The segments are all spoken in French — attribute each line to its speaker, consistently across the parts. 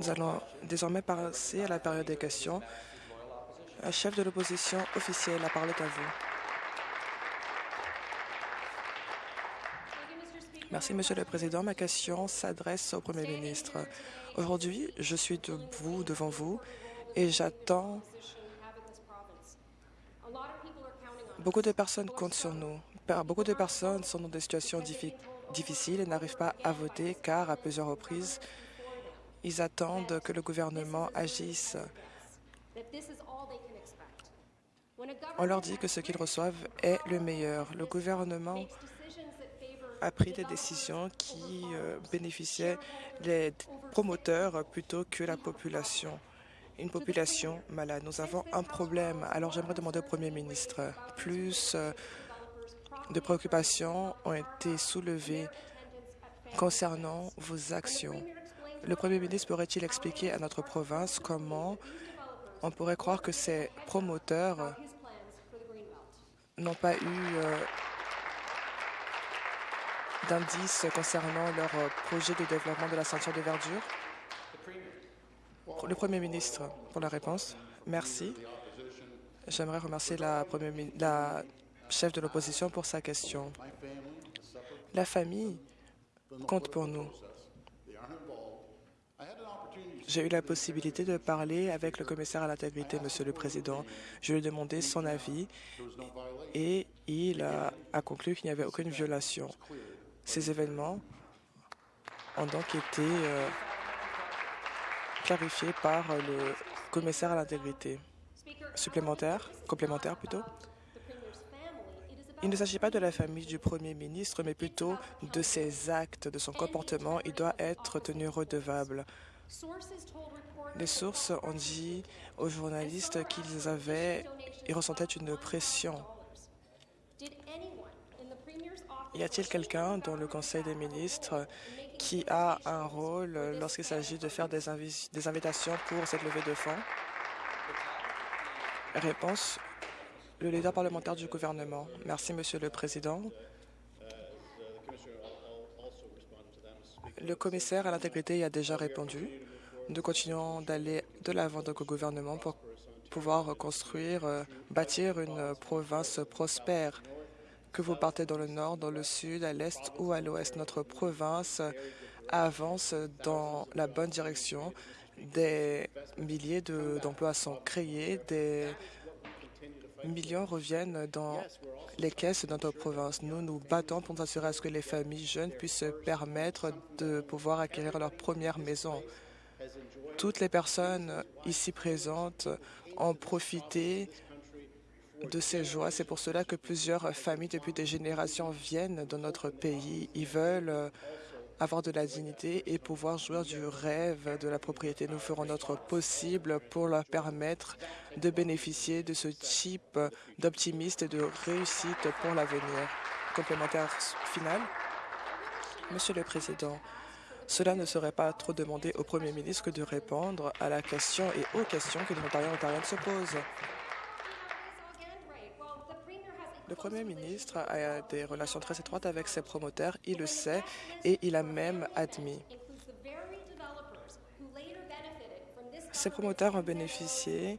Speaker 1: Nous allons désormais passer à la période des questions. Un chef de l'opposition officielle, la parole est à vous. Merci, Monsieur le Président. Ma question s'adresse au Premier ministre. Aujourd'hui, je suis debout devant vous et j'attends Beaucoup de personnes comptent sur nous. Beaucoup de personnes sont dans des situations difficiles et n'arrivent pas à voter car, à plusieurs reprises, ils attendent que le gouvernement agisse. On leur dit que ce qu'ils reçoivent est le meilleur. Le gouvernement a pris des décisions qui euh, bénéficiaient les promoteurs plutôt que la population une population malade. Nous avons un problème. Alors j'aimerais demander au Premier ministre, plus euh, de préoccupations ont été soulevées concernant vos actions. Le Premier ministre pourrait-il expliquer à notre province comment on pourrait croire que ces promoteurs n'ont pas eu euh, d'indices concernant leur projet de développement de la ceinture de verdure? Le Premier ministre, pour la réponse. Merci. J'aimerais remercier la chef de l'opposition pour sa question. La famille compte pour nous. J'ai eu la possibilité de parler avec le commissaire à l'intégrité, Monsieur le Président. Je lui ai demandé son avis et il a, conclu qu'il n'y avait aucune violation. Ces événements ont donc été euh, clarifié par le commissaire à l'intégrité. Supplémentaire, complémentaire plutôt. Il ne s'agit pas de la famille du Premier ministre, mais plutôt de ses actes, de son comportement. Il doit être tenu redevable. Les sources ont dit aux journalistes qu'ils avaient, ils ressentaient une pression. Y a-t-il quelqu'un dans le Conseil des ministres qui a un rôle lorsqu'il s'agit de faire des, des, invitations pour cette levée de fonds? Réponse, le leader parlementaire du gouvernement. Merci, Monsieur le Président. Le commissaire à l'intégrité y a déjà répondu. Nous continuons d'aller de l'avant au gouvernement pour pouvoir reconstruire, euh, bâtir une province prospère que vous partez dans le nord, dans le sud, à l'est ou à l'ouest. Notre province avance dans la bonne direction. Des milliers d'emplois sont créés, millions reviennent dans les caisses de notre province. Nous nous battons pour assurer à ce que les familles jeunes puissent se permettre de pouvoir acquérir leur première maison. Toutes les personnes ici présentes ont profité de ces joies. C'est pour cela que plusieurs familles depuis des générations viennent dans notre pays. Ils veulent avoir de la dignité et pouvoir jouir du rêve de la propriété. Nous ferons notre possible pour leur permettre de bénéficier de ce type d'optimisme et de réussite pour l'avenir. Complémentaire final. Monsieur le Président, cela ne serait pas trop demandé au Premier ministre de répondre à la question et aux questions que les Ontariens et se posent. Le Premier ministre a des relations très étroites avec ses promoteurs, il le sait, et il a même admis. Ces promoteurs ont bénéficié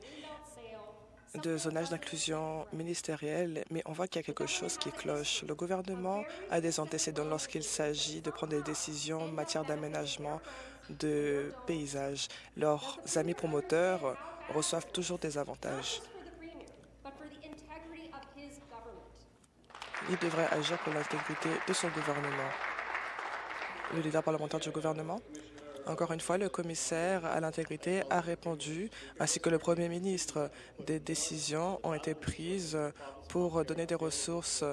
Speaker 1: de zonage d'inclusion ministérielle, mais on voit qu'il y a quelque chose qui cloche. Le gouvernement a des antécédents lorsqu'il s'agit de prendre des décisions en matière d'aménagement de paysages. Leurs amis promoteurs reçoivent toujours des avantages. Il devrait agir pour l'intégrité de son gouvernement. Le leader parlementaire du gouvernement. Encore une fois, le commissaire à l'intégrité a répondu, ainsi que le premier ministre. Des décisions ont été prises pour donner des ressources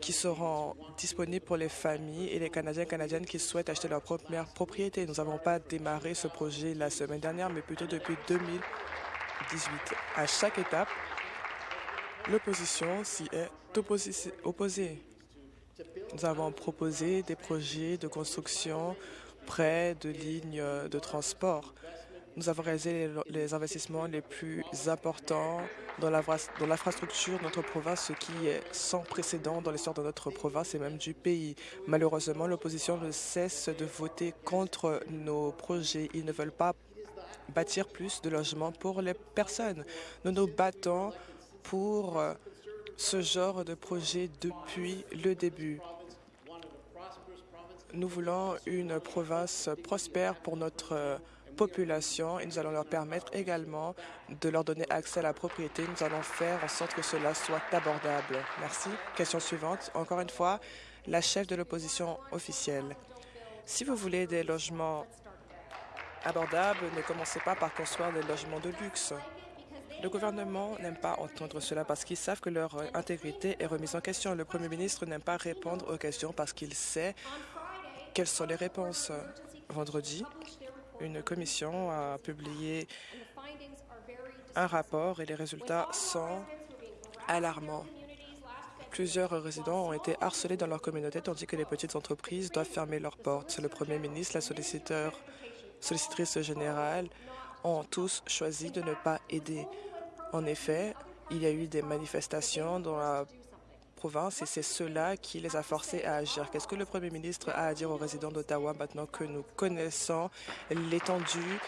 Speaker 1: qui seront disponibles pour les familles et les Canadiens et Canadiennes qui souhaitent acheter leur première propriété. Nous n'avons pas démarré ce projet la semaine dernière, mais plutôt depuis 2018. À chaque étape, L'opposition s'y est opposée. Nous avons proposé des projets de construction près de lignes de transport. Nous avons réalisé les investissements les plus importants dans l'infrastructure de notre province, ce qui est sans précédent dans l'histoire de notre province et même du pays. Malheureusement, l'opposition ne cesse de voter contre nos projets. Ils ne veulent pas bâtir plus de logements pour les personnes. Nous nous battons pour euh, ce genre de projet depuis le début. Nous voulons une province prospère pour notre euh, population et nous allons leur permettre également de leur donner accès à la propriété. Nous allons faire en sorte que cela soit abordable. Merci. Question suivante. Encore une fois, la chef de l'opposition officielle. Si vous voulez des logements abordables, ne commencez pas par construire des logements de luxe. Le gouvernement n'aime pas entendre cela parce qu'ils savent que leur intégrité est remise en question. Le premier ministre n'aime pas répondre aux questions parce qu'il sait quelles sont les réponses. Vendredi, une commission a publié un rapport et les résultats sont alarmants. Plusieurs résidents ont été harcelés dans leur communauté tandis que les petites entreprises doivent fermer leurs portes. Le premier ministre, la solliciteur, sollicitrice générale ont tous choisi de ne pas aider. En effet, il y a eu des manifestations dans la province et c'est cela qui les a forcés à agir. Qu'est-ce que le premier ministre a à dire aux résidents d'Ottawa maintenant que nous connaissons l'étendue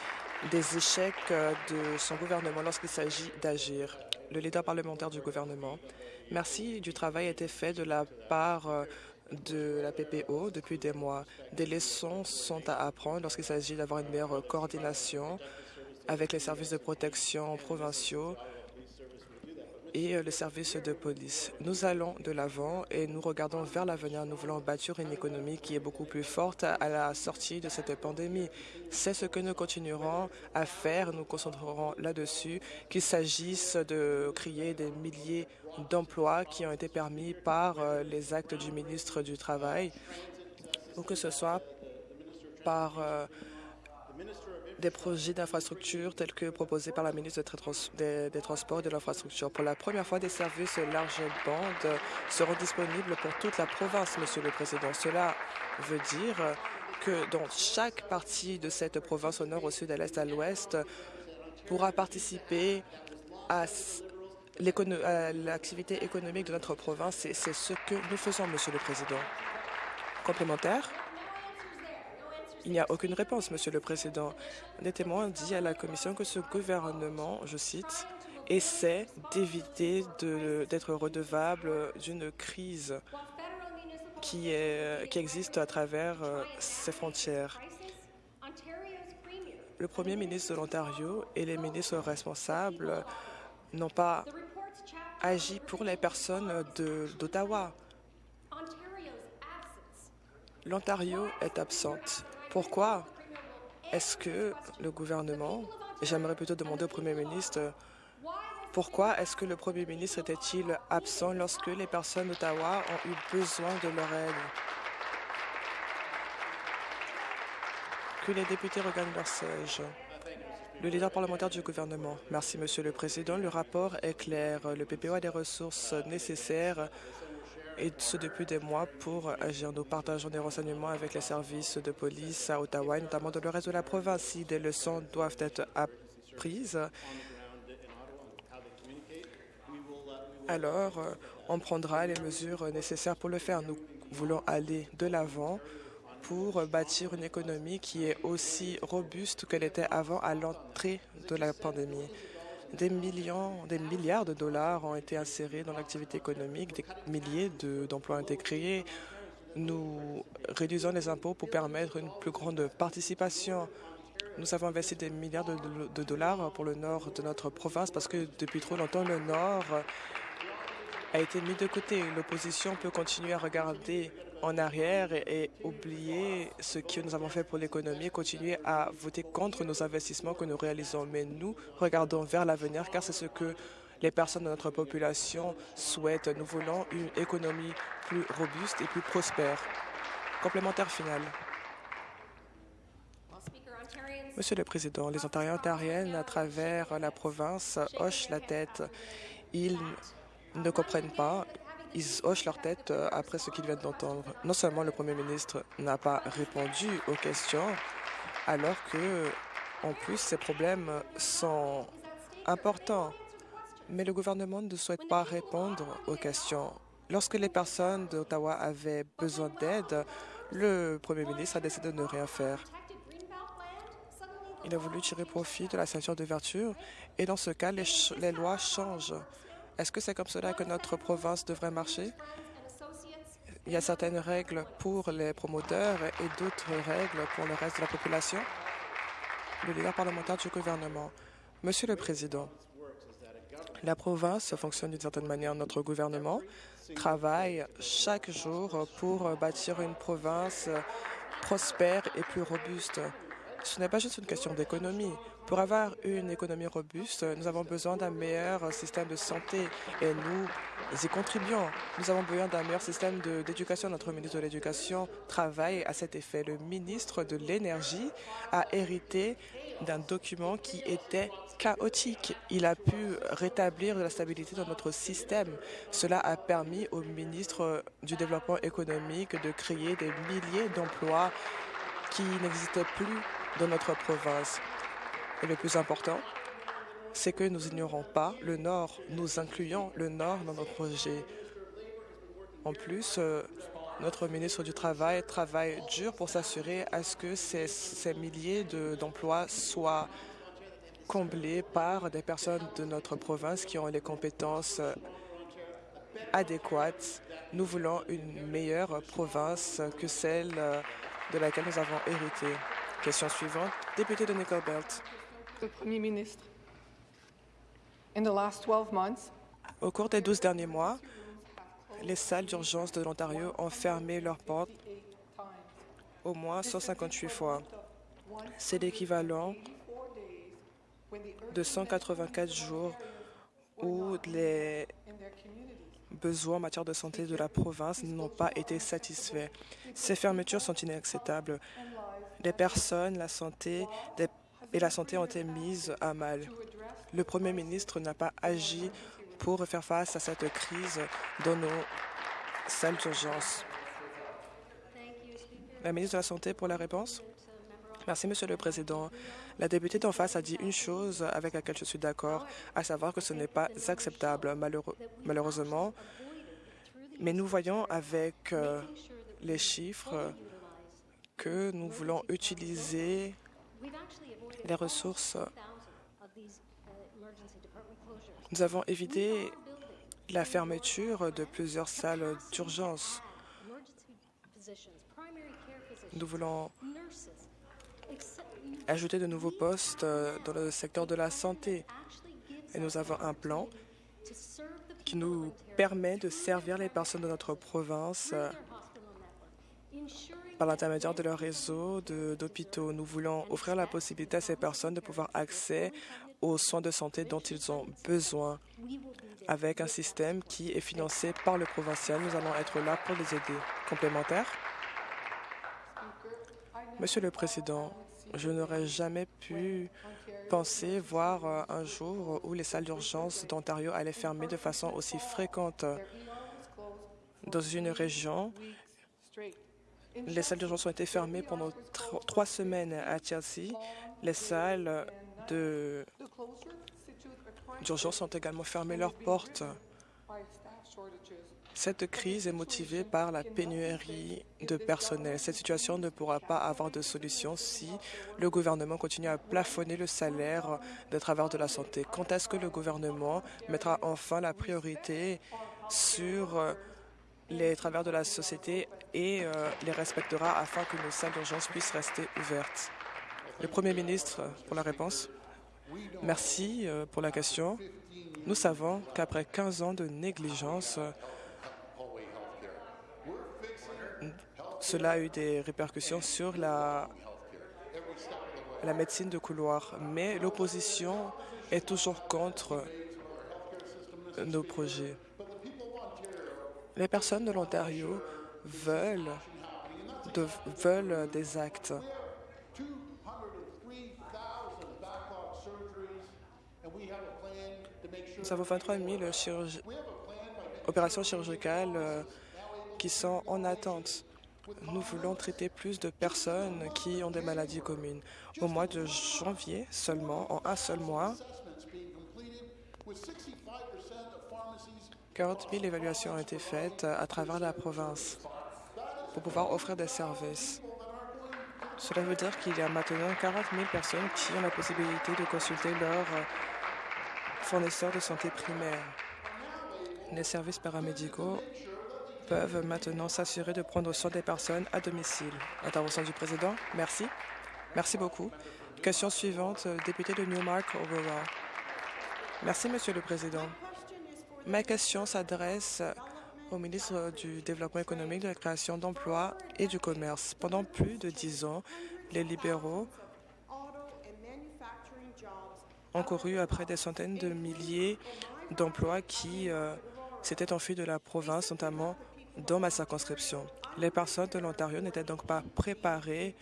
Speaker 1: des échecs euh, de son gouvernement lorsqu'il s'agit d'agir? Le leader parlementaire du gouvernement. Merci du travail a été fait de la part euh, de la PPO depuis des mois. Des leçons sont à apprendre lorsqu'il s'agit d'avoir une meilleure coordination avec les services de protection provinciaux et euh, le service de police. Nous allons de l'avant et nous regardons vers l'avenir. Nous voulons bâtir une économie qui est beaucoup plus forte à la sortie de cette pandémie. C'est ce que nous continuerons à faire. Nous concentrerons là-dessus, qu'il s'agisse de créer des milliers d'emplois qui ont été permis par euh, les actes du ministre du Travail ou que ce soit par euh, des projets d'infrastructure tels que proposés par la ministre des, Transports et de l'Infrastructure. Pour la première fois, des services large bande seront disponibles pour toute la province, Monsieur le Président. Cela veut dire que dans chaque partie de cette province, au nord, au sud, à l'est, à l'ouest, pourra participer à l'activité économique de notre province. C'est ce que nous faisons, Monsieur le Président. Complémentaire? Il n'y a aucune réponse, Monsieur le Président. Des témoins dit à la Commission que ce gouvernement, je cite, essaie d'éviter d'être redevable d'une crise qui, qui existe à travers euh, ses frontières. Le premier ministre de l'Ontario et les ministres responsables n'ont pas agi pour les personnes d'Ottawa. L'Ontario est absente. Pourquoi est-ce que le gouvernement, j'aimerais plutôt demander au Premier ministre, pourquoi est-ce que le Premier ministre était-il absent lorsque les personnes d'Ottawa ont eu besoin de leur aide? Que les députés regagnent leur siège. Le leader parlementaire du gouvernement. Merci, Monsieur le Président. Le rapport est clair. Le PPO a des ressources nécessaires et ce depuis des mois pour agir. Nous partageons des renseignements avec les services de police à Ottawa, notamment dans le reste de la province. Si des leçons doivent être apprises, alors euh, on prendra les mesures nécessaires pour le faire. Nous voulons aller de l'avant pour bâtir une économie qui est aussi robuste qu'elle était avant à l'entrée de la pandémie. Des millions, des milliards de dollars ont été insérés dans l'activité économique, des milliers d'emplois ont été créés. Nous réduisons les impôts pour permettre une plus grande participation. Nous avons investi des milliards de dollars pour le nord de notre province parce que depuis trop longtemps, le nord a été mis de côté. L'opposition peut continuer à regarder en arrière et, oublier ce que nous avons fait pour l'économie, continuer à voter contre nos investissements que nous réalisons. Mais nous regardons vers l'avenir car c'est ce que les personnes de notre population souhaitent. Nous voulons une économie plus robuste et plus prospère. Complémentaire final. Monsieur le Président, les Ontariens ontariennes à travers la province hochent la tête. Ils ne comprennent pas. Ils hochent leur tête euh, après ce qu'ils viennent d'entendre. Non seulement le Premier ministre n'a pas répondu aux questions, alors que En plus, ces problèmes sont importants, mais le gouvernement ne souhaite pas répondre aux questions. Lorsque les personnes d'Ottawa avaient besoin d'aide, le premier ministre a décidé de ne rien faire. Il a voulu tirer profit de la ceinture d'ouverture et dans ce cas, les, les lois changent. Est-ce que c'est comme cela que notre province devrait marcher? Il y a certaines règles pour les promoteurs et d'autres règles pour le reste de la population. Le leader parlementaire du gouvernement. Monsieur le Président, la province fonctionne d'une certaine manière. Notre gouvernement travaille chaque jour pour bâtir une province prospère et plus robuste. Ce n'est pas juste une question d'économie. Pour avoir une économie robuste, nous avons besoin d'un meilleur système de santé et nous y contribuons. Nous avons besoin d'un meilleur système d'éducation. Notre ministre de l'Éducation travaille à cet effet. Le ministre de l'Énergie a hérité d'un document qui était chaotique. Il a pu rétablir la stabilité dans notre système. Cela a permis au ministre du Développement économique de créer des milliers d'emplois qui n'existaient plus dans notre province. Et le plus important, c'est que nous ignorons pas le Nord. Nous incluons le Nord dans nos projets. En plus, euh, notre ministre du Travail travaille dur pour s'assurer à ce que ces, milliers d'emplois soient comblés par des personnes de notre province qui ont les compétences euh, adéquates. Nous voulons une meilleure province que celle euh, de laquelle nous avons hérité. Question suivante, député de Nickel Belt.
Speaker 2: Le Premier ministre. In the last 12 months,
Speaker 1: Au cours des 12 derniers mois, les salles d'urgence de l'Ontario ont fermé leurs portes au moins 158 fois. C'est l'équivalent de 184 jours où les besoins en matière de santé de la province n'ont pas été satisfaits. Ces fermetures sont inacceptables. Les personnes, la santé des- et la santé ont été mises à mal. Le Premier ministre n'a pas agi pour faire face à cette crise dans nos salles d'urgence. La ministre de la Santé pour la réponse. Merci, Monsieur le Président. La députée d'en face a dit une chose avec laquelle je suis d'accord, à savoir que ce n'est pas acceptable, malheureusement. Mais nous voyons avec euh, les chiffres que nous voulons utiliser les ressources. Nous avons évité la fermeture de plusieurs salles d'urgence. Nous voulons ajouter de nouveaux postes euh, dans le secteur de la santé. Et nous avons un plan qui nous permet de servir les personnes de notre province euh, par l'intermédiaire de leur réseau d'hôpitaux. Nous voulons offrir la possibilité à ces personnes de pouvoir accès aux soins de santé dont ils ont besoin avec un système qui est financé par le provincial. Nous allons être là pour les aider. Complémentaire? Monsieur le Président, je n'aurais jamais pu penser voir euh, un jour où les salles d'urgence d'Ontario allaient fermer de façon aussi fréquente dans une région. Les salles d'urgence ont été fermées pendant tro- trois semaines à Chelsea. Les salles d'urgence ont également fermé leurs portes. Cette crise est motivée par la pénurie de personnel. Cette situation ne pourra pas avoir de solution si le gouvernement continue à plafonner le salaire des travailleurs de la santé. Quand est-ce que le gouvernement mettra enfin la priorité sur les travailleurs de la société et euh, les respectera afin que nos salles d'urgence puissent rester ouvertes Le Premier ministre, pour la réponse. Merci euh, pour la question. Nous savons qu'après 15 ans de négligence, cela a eu des répercussions sur la médecine de couloir, mais l'opposition est toujours contre nos projets. Les personnes de l'Ontario veulent, de- veulent des actes.
Speaker 3: 203,000 backlog surgeries, and we have a plan to make sure
Speaker 1: Nous avons 23 000 chirurgi- opérations chirurgicales euh, qui sont en attente. Nous voulons traiter plus de personnes qui ont des maladies communes. Au mois de janvier seulement, en un seul mois, 40 000 évaluations ont été faites à travers la province pour pouvoir offrir des services. Cela veut dire qu'il y a maintenant 40 000 personnes qui ont la possibilité de consulter leur euh, fournisseur de santé primaire. Les services paramédicaux peuvent maintenant s'assurer de prendre soin des personnes à domicile. Intervention du président. Merci. Merci beaucoup. Question suivante, euh, député de Newmark, Aurora. Merci, Monsieur le Président. Ma question s'adresse au ministre du Développement économique, de la création d'emplois et du commerce. Pendant plus de dix ans, les libéraux ont couru après des centaines de milliers d'emplois qui euh, s'étaient enfuis de la province, notamment dans ma circonscription. Les personnes de l'Ontario n'étaient donc pas préparées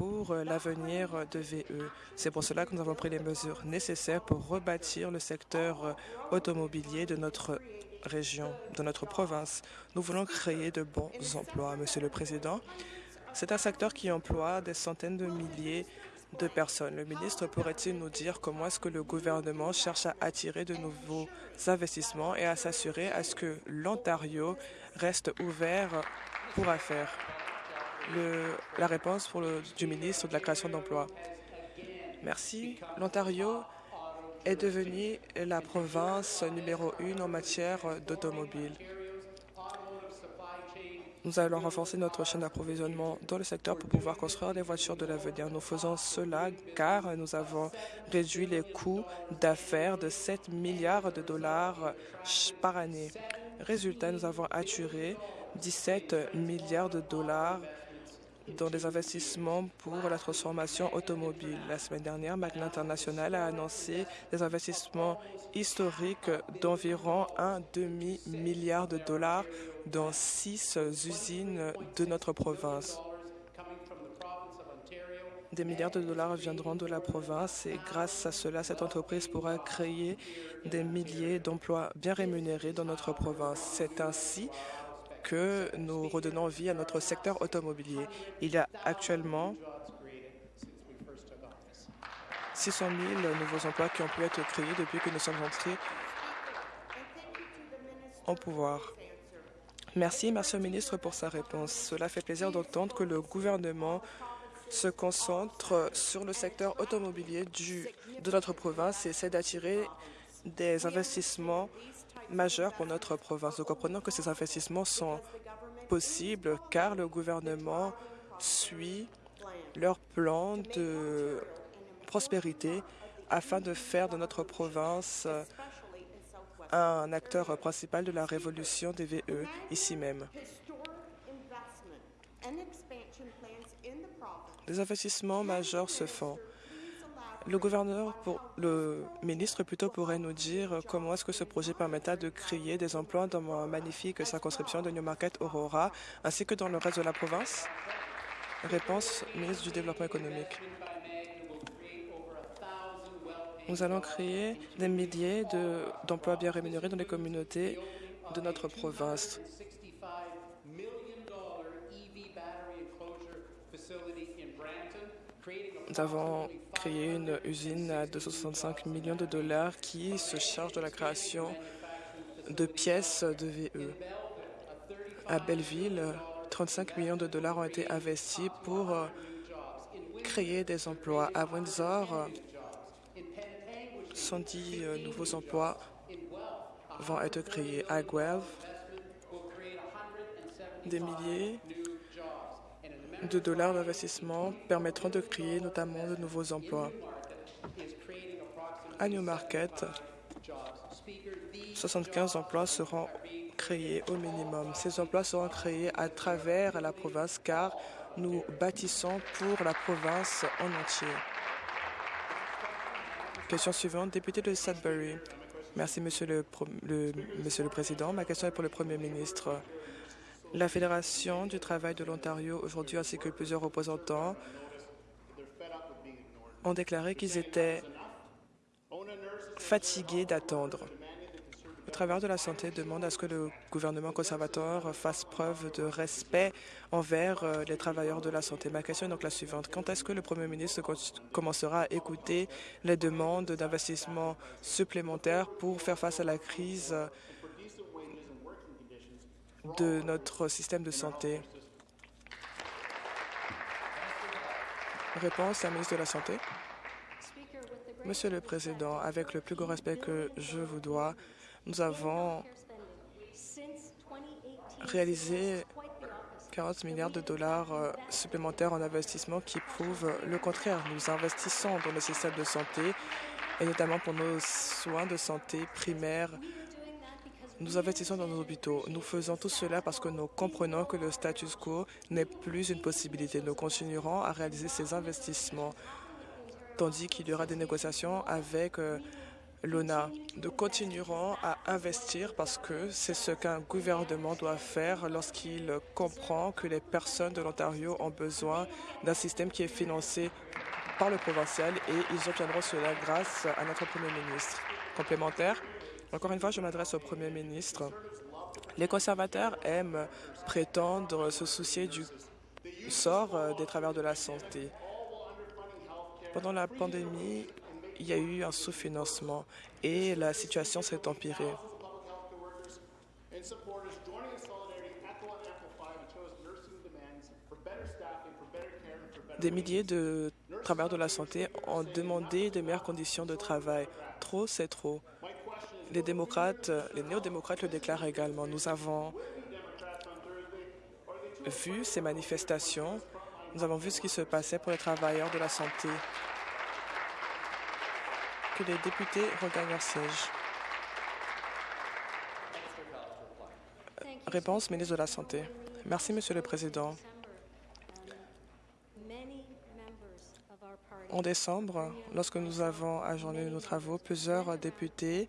Speaker 1: pour euh, l'avenir de VE. C'est pour cela que nous avons pris les mesures nécessaires pour rebâtir le secteur euh, automobilier de notre région, de notre province. Nous voulons créer de bons emplois, Monsieur le Président. C'est un secteur qui emploie des centaines de milliers de personnes. Le ministre pourrait-il nous dire comment est-ce que le gouvernement cherche à attirer de nouveaux investissements et à s'assurer à ce que l'Ontario reste ouvert pour affaires? Le- la réponse pour le- du ministre de la création d'emplois. Merci. L'Ontario est devenue la province numéro une en matière d'automobile. Nous allons renforcer notre chaîne d'approvisionnement dans le secteur pour pouvoir construire des voitures de l'avenir. Nous faisons cela car nous avons réduit les coûts d'affaires de 7 milliards de dollars par année. Résultat, nous avons attiré 17 milliards de dollars dans des investissements pour la transformation automobile. La semaine dernière, Magna International a annoncé des investissements historiques d'environ un demi-milliard de dollars dans six usines de notre province. Des milliards de dollars viendront de la province et grâce à cela, cette entreprise pourra créer des milliers d'emplois bien rémunérés dans notre province. C'est ainsi que nous redonnons vie à notre secteur automobilier. Il y a actuellement 600 000 nouveaux emplois qui ont pu être créés depuis que nous sommes entrés au pouvoir. Merci, merci au ministre pour sa réponse. Cela fait plaisir d'entendre que le gouvernement se concentre sur le secteur automobilier de notre province et essaie d'attirer des investissements majeurs pour notre province. Nous comprenons que ces investissements sont possibles car le gouvernement suit leur plan de prospérité afin de faire de notre province un acteur principal de la révolution des VE ici même. Des investissements majeurs se font. Le gouverneur, le ministre plutôt, pourrait nous dire comment est-ce que ce projet permettra de créer des emplois dans ma magnifique circonscription de Newmarket Aurora, ainsi que dans le reste de la province? Réponse, ministre du Développement économique. Nous allons créer des milliers de- d'emplois bien rémunérés dans les communautés de notre province. Nous avons créé une usine à 265 millions de dollars qui se charge de la création de pièces de VE. À Belleville, 35 millions de dollars ont été investis pour euh, créer des emplois. À Windsor, 110 euh, nouveaux emplois vont être créés. À Guelph, des milliers de dollars d'investissement permettront de créer notamment de nouveaux emplois. À Newmarket, 75 emplois seront créés au minimum. Ces emplois seront créés à travers la province car nous bâtissons pour la province en entier. Question suivante, député de Sudbury. Merci, Monsieur le, Président. Ma question est pour le Premier ministre. La Fédération du travail de l'Ontario aujourd'hui ainsi que plusieurs représentants ont déclaré qu'ils étaient fatigués d'attendre. Les travailleurs de la santé demandent à ce que le gouvernement conservateur fasse preuve de respect envers euh, les travailleurs de la santé. Ma question est donc la suivante. Quand est-ce que le Premier ministre commencera à écouter les demandes d'investissement supplémentaires pour faire face à la crise de notre système de santé? Réponse à la ministre de la Santé. Monsieur le Président, avec le plus grand respect que je vous dois, nous avons réalisé 40 milliards de dollars euh, supplémentaires en investissement qui prouvent le contraire. Nous investissons dans le système de santé et notamment pour nos soins de santé primaires. Nous investissons dans nos hôpitaux. Nous faisons tout cela parce que nous comprenons que le status quo n'est plus une possibilité. Nous continuerons à réaliser ces investissements tandis qu'il y aura des négociations avec euh, l'ONA. Nous continuerons à investir parce que c'est ce qu'un gouvernement doit faire lorsqu'il comprend que les personnes de l'Ontario ont besoin d'un système qui est financé par le provincial et ils obtiendront cela grâce à notre Premier ministre. Complémentaire, encore une fois, je m'adresse au Premier ministre. Les conservateurs aiment prétendre se soucier du sort euh, des travailleurs de la santé. Pendant la pandémie, il y a eu un sous-financement et la situation s'est empirée. Des milliers de travailleurs de la santé ont demandé de meilleures conditions de travail. Trop, c'est trop. Les démocrates, les néo-démocrates le déclarent également. Nous avons vu ces manifestations. Nous avons vu ce qui se passait pour les travailleurs de la santé. Que les députés regagnent leur siège. Réponse, ministre de la Santé. Merci, Monsieur le Président. En décembre, lorsque nous avons ajourné nos travaux, plusieurs députés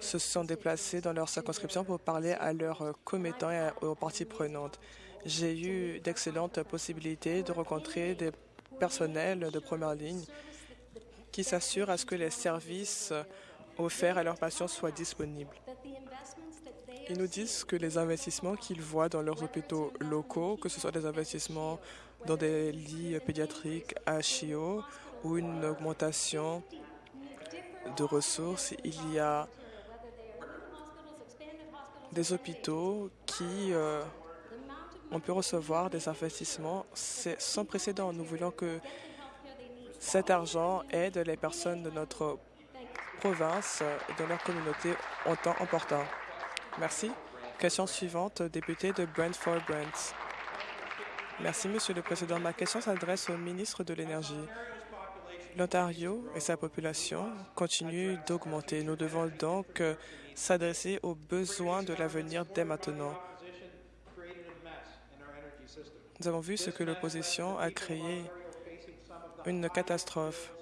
Speaker 1: se sont déplacés dans leur circonscription pour parler à leurs commettants et aux parties prenantes. J'ai eu d'excellentes possibilités de rencontrer des personnels de première ligne qui s'assurent à ce que les services offerts à leurs patients soient disponibles. Ils nous disent que les investissements qu'ils voient dans leurs hôpitaux locaux, que ce soit des investissements dans des lits pédiatriques à CHIO ou une augmentation de ressources, il y a des hôpitaux qui euh, ont pu recevoir des investissements sans précédent. Nous voulons que cet argent aide les personnes de notre province et de leur communauté en temps important. Merci. Question suivante, député de Brentford-Brent. Merci, Monsieur le Président. Ma question s'adresse au ministre de l'Énergie. L'Ontario et sa population continuent d'augmenter. Nous devons donc euh, s'adresser aux besoins de l'avenir dès maintenant. Nous avons vu ce que l'opposition a créé, une catastrophe.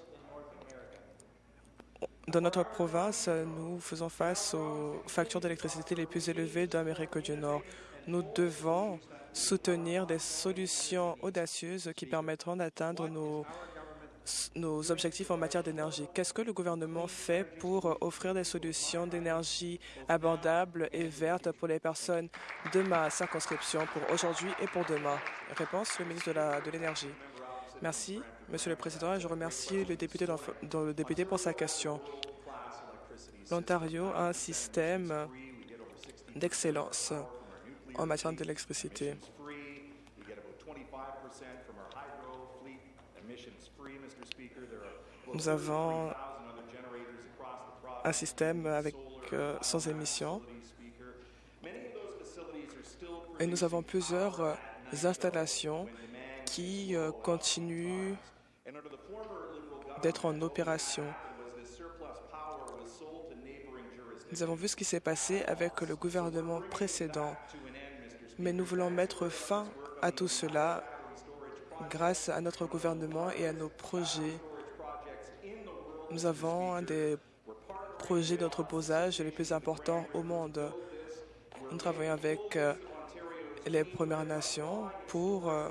Speaker 1: Dans notre province, nous faisons face aux factures d'électricité les plus élevées d'Amérique du Nord. Nous devons soutenir des solutions audacieuses qui permettront d'atteindre nos nos objectifs en matière d'énergie. Qu'est-ce que le gouvernement fait pour offrir des solutions d'énergie abordables et vertes pour les personnes de ma circonscription pour aujourd'hui et pour demain? Réponse, le ministre de l'Énergie. Merci, Monsieur le Président, et je remercie le député pour sa question. L'Ontario a un système d'excellence en matière d'électricité. Nous avons un système avec, euh, sans émissions et nous avons plusieurs euh, installations qui euh, continuent d'être en opération. Nous avons vu ce qui s'est passé avec le gouvernement précédent, mais nous voulons mettre fin à tout cela grâce à notre gouvernement et à nos projets nous avons un des projets d'entreposage les plus importants au monde. Nous travaillons avec euh, les Premières Nations pour euh,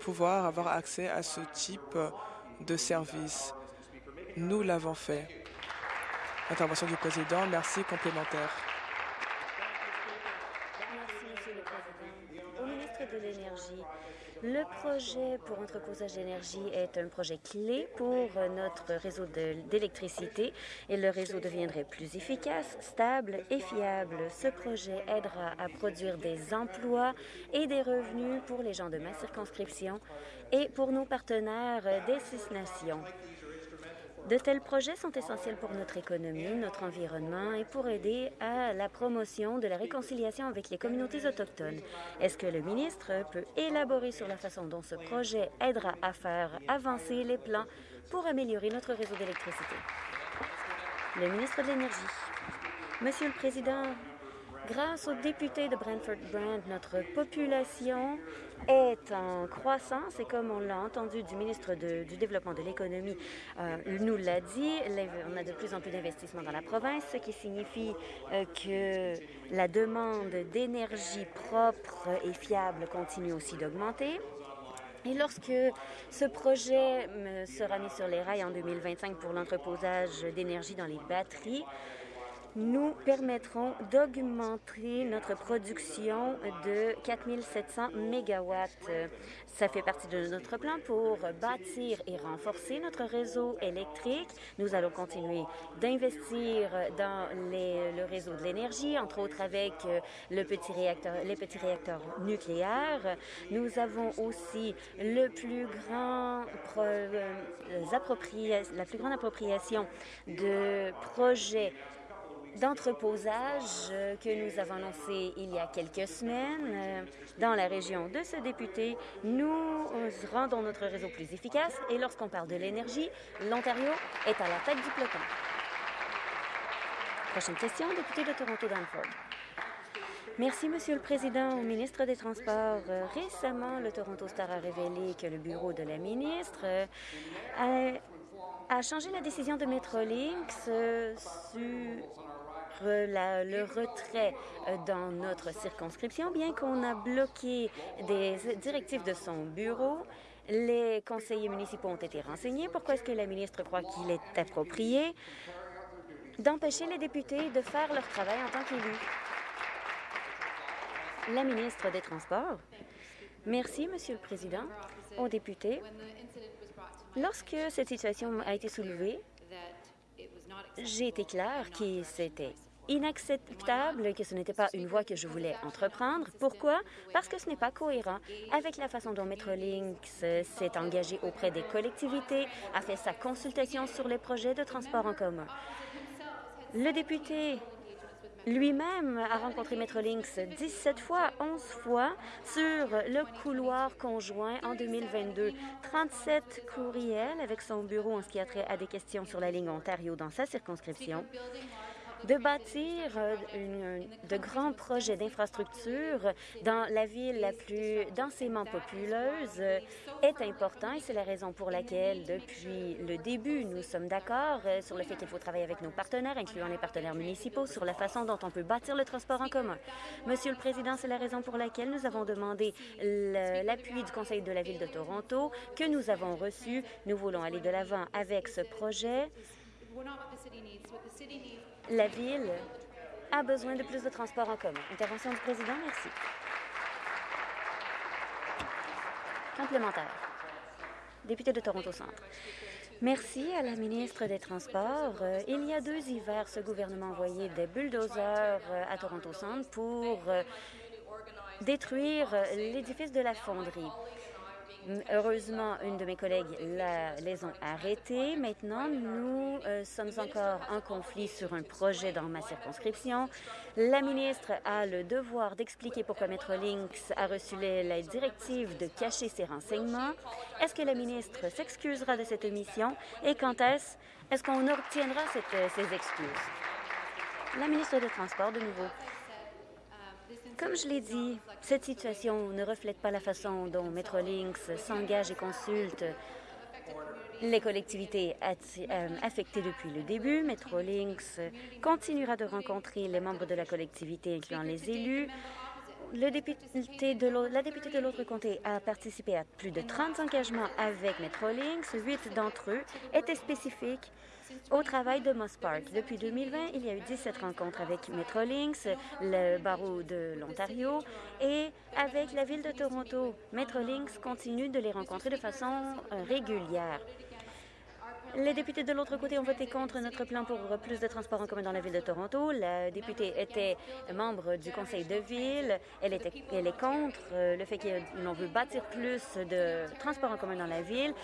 Speaker 1: pouvoir avoir accès à ce type de service. Nous l'avons fait. Intervention du président. Merci. Complémentaire.
Speaker 4: Merci, Monsieur le Président. Au ministre de l'Énergie, le projet pour entreposage d'énergie est un projet clé pour notre réseau d'électricité et le réseau deviendrait plus efficace, stable et fiable. Ce projet aidera à produire des emplois et des revenus pour les gens de ma circonscription et pour nos partenaires des Six Nations. De tels projets sont essentiels pour notre économie, notre environnement et pour aider à la promotion de la réconciliation avec les communautés autochtones. Est-ce que le ministre peut élaborer sur la façon dont ce projet aidera à faire avancer les plans pour améliorer notre réseau d'électricité? Le ministre de l'Énergie. Monsieur le Président, grâce aux députés de Brantford-Brand, notre population est en croissance et comme on l'a entendu du ministre du Développement de l'économie euh, nous l'a dit, on a de plus en plus d'investissements dans la province, ce qui signifie euh, que la demande d'énergie propre et fiable continue aussi d'augmenter. Et lorsque ce projet euh, sera mis sur les rails en 2025 pour l'entreposage d'énergie dans les batteries, nous permettrons d'augmenter notre production de 4700 mégawatts. Ça fait partie de notre plan pour bâtir et renforcer notre réseau électrique. Nous allons continuer d'investir dans le réseau de l'énergie, entre autres avec réacteur, les petits réacteurs nucléaires. Nous avons aussi euh, la plus grande appropriation de projets d'entreposage euh, que nous avons annoncé il y a quelques semaines euh, dans la région de ce député. Nous euh, rendons notre réseau plus efficace et lorsqu'on parle de l'énergie, l'Ontario est à la tête du peloton. Prochaine question, député de Toronto-Danford. Merci, Monsieur le Président. Au ministre des Transports, récemment, le Toronto Star a révélé que le bureau de la ministre a, a changé la décision de Metrolinx sur le retrait euh, dans notre circonscription, bien qu'on a bloqué des directives de son bureau. Les conseillers municipaux ont été renseignés. Pourquoi est-ce que la ministre croit qu'il est approprié d'empêcher les députés de faire leur travail en tant qu'élus? La ministre des Transports. Merci, Monsieur le Président. Aux députés, lorsque cette situation a été soulevée, j'ai été clair que c'était inacceptable, que ce n'était pas une voie que je voulais entreprendre. Pourquoi? Parce que ce n'est pas cohérent avec la façon dont Metrolinx s'est engagé auprès des collectivités, a fait sa consultation sur les projets de transport en commun. Le député lui-même a rencontré Metrolinx 17 fois, 11 fois sur le couloir conjoint en 2022. 37 courriels avec son bureau en ce qui a trait à des questions sur la ligne Ontario dans sa circonscription de bâtir euh, de grands projets d'infrastructure dans la ville la plus densément populeuse est important et c'est la raison pour laquelle, depuis le début, nous sommes d'accord euh, sur le fait qu'il faut travailler avec nos partenaires, incluant les partenaires municipaux, sur la façon dont on peut bâtir le transport en commun. Monsieur le Président, c'est la raison pour laquelle nous avons demandé l'appui du Conseil de la Ville de Toronto, que nous avons reçu. Nous voulons aller de l'avant avec ce projet. La Ville a besoin de plus de transports en commun. Intervention du président, merci. Complémentaire. Député de Toronto Centre. Merci à la ministre des Transports. Euh, il y a deux hivers, ce gouvernement a envoyé des bulldozers euh, à Toronto Centre pour euh, détruire l'édifice de la fonderie. Heureusement, une de mes collègues les ont arrêtés. Maintenant, nous euh, sommes encore en conflit sur un projet dans ma circonscription. La ministre a le devoir d'expliquer pourquoi Metrolinx a reçu la directive de cacher ses renseignements. Est-ce que la ministre s'excusera de cette omission? Et quand est-ce? Est-ce qu'on obtiendra ces excuses? La ministre des Transports, de nouveau. Comme je l'ai dit, cette situation ne reflète pas la façon dont Metrolinx s'engage et consulte les collectivités euh, affectées depuis le début. Metrolinx continuera de rencontrer les membres de la collectivité, incluant les élus. La députée de l'autre comté a participé à plus de 30 engagements avec Metrolinx. Huit d'entre eux étaient spécifiques au travail de Moss Park. Depuis 2020, il y a eu 17 rencontres avec Metrolinx, le barreau de l'Ontario et avec la ville de Toronto. Metrolinx continue de les rencontrer de façon euh, régulière. Les députés de l'autre côté ont voté contre notre plan pour plus de transports en commun dans la ville de Toronto. La députée était membre du conseil de ville. Elle, était, elle est contre euh, le fait qu'on veut bâtir plus de transports en commun dans la ville.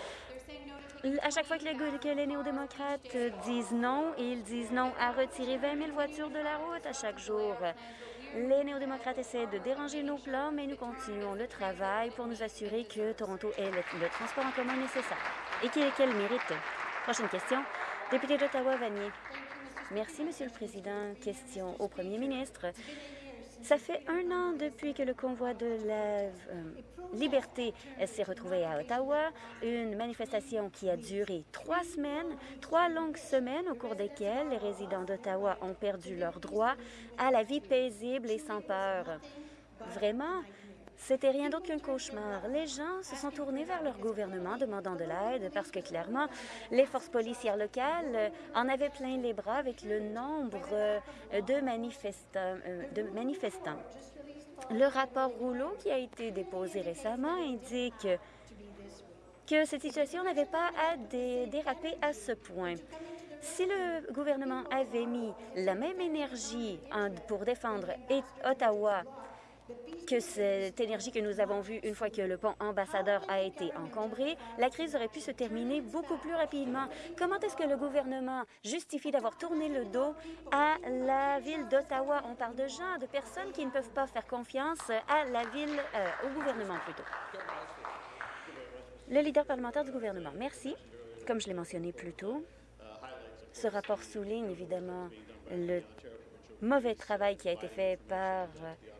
Speaker 4: À chaque fois que les, néo-démocrates disent non, ils disent non à retirer 20 000 voitures de la route à chaque jour. Les néo-démocrates essaient de déranger nos plans, mais nous continuons le travail pour nous assurer que Toronto ait le, transport en commun nécessaire et qu'elle mérite. Prochaine question. Député d'Ottawa-Vanier. Merci, Monsieur le Président. Question au Premier ministre. Ça fait un an depuis que le convoi de la euh, liberté s'est retrouvé à Ottawa, une manifestation qui a duré trois semaines, trois longues semaines au cours desquelles les résidents d'Ottawa ont perdu leur droit à la vie paisible et sans peur. Vraiment, c'était rien d'autre qu'un cauchemar. Les gens se sont tournés vers leur gouvernement demandant de l'aide parce que clairement, les forces policières locales en avaient plein les bras avec le nombre euh, de manifestants. Euh, de manifestants. Le rapport Rouleau qui a été déposé récemment indique que cette situation n'avait pas à déraper à ce point. Si le gouvernement avait mis la même énergie pour défendre Ottawa que cette énergie que nous avons vue une fois que le pont ambassadeur a été encombré, la crise aurait pu se terminer beaucoup plus rapidement. Comment est-ce que le gouvernement justifie d'avoir tourné le dos à la ville d'Ottawa? On parle de gens, de personnes qui ne peuvent pas faire confiance à la ville, euh, au gouvernement plutôt. Le leader parlementaire du gouvernement. Merci. Comme je l'ai mentionné plus tôt, ce rapport souligne évidemment le mauvais travail qui a été fait par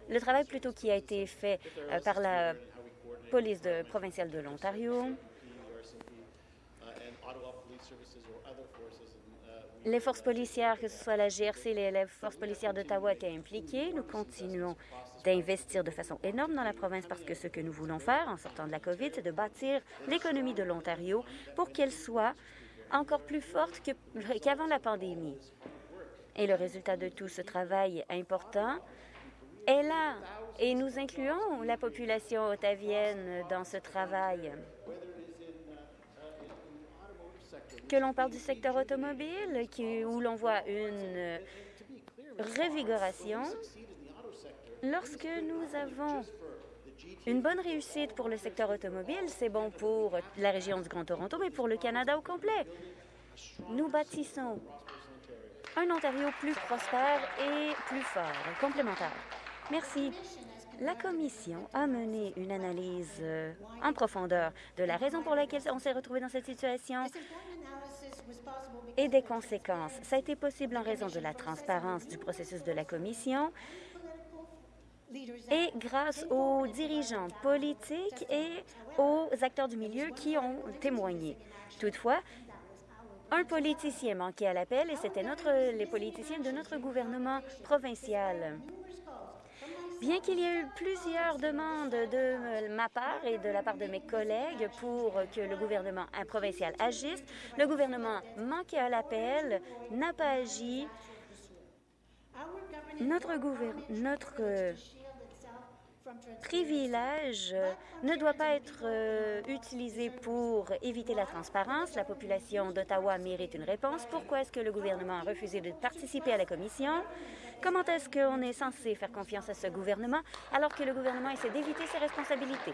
Speaker 4: le travail plutôt qui a été fait euh, par la police provinciale de l'Ontario. Les forces policières, que ce soit la GRC, les, les forces policières d'Ottawa étaient impliquées. Nous continuons d'investir de façon énorme dans la province parce que ce que nous voulons faire en sortant de la COVID, c'est de bâtir l'économie de l'Ontario pour qu'elle soit encore plus forte qu'avant la pandémie. Et le résultat de tout ce travail important est là et nous incluons la population ottavienne dans ce travail. Que l'on parle du secteur automobile, qui, où l'on voit une révigoration, lorsque nous avons une bonne réussite pour le secteur automobile, c'est bon pour la région du Grand Toronto, mais pour le Canada au complet. Nous bâtissons un Ontario plus prospère et plus fort, complémentaire. Merci. La Commission a mené une analyse euh, en profondeur de la raison pour laquelle on s'est retrouvé dans cette situation et des conséquences. Ça a été possible en raison de la transparence du processus de la Commission et grâce aux dirigeants politiques et aux acteurs du milieu qui ont témoigné. Toutefois, un politicien manquait à l'appel et c'était les politiciens de notre gouvernement provincial. Bien qu'il y ait eu plusieurs demandes de ma part et de la part de mes collègues pour que le gouvernement provincial agisse, le gouvernement manquait à l'appel, n'a pas agi. Notre, notre privilège ne doit pas être euh, utilisé pour éviter la transparence. La population d'Ottawa mérite une réponse. Pourquoi est-ce que le gouvernement a refusé de participer à la commission? Comment est-ce qu'on est censé faire confiance à ce gouvernement alors que le gouvernement essaie d'éviter ses responsabilités?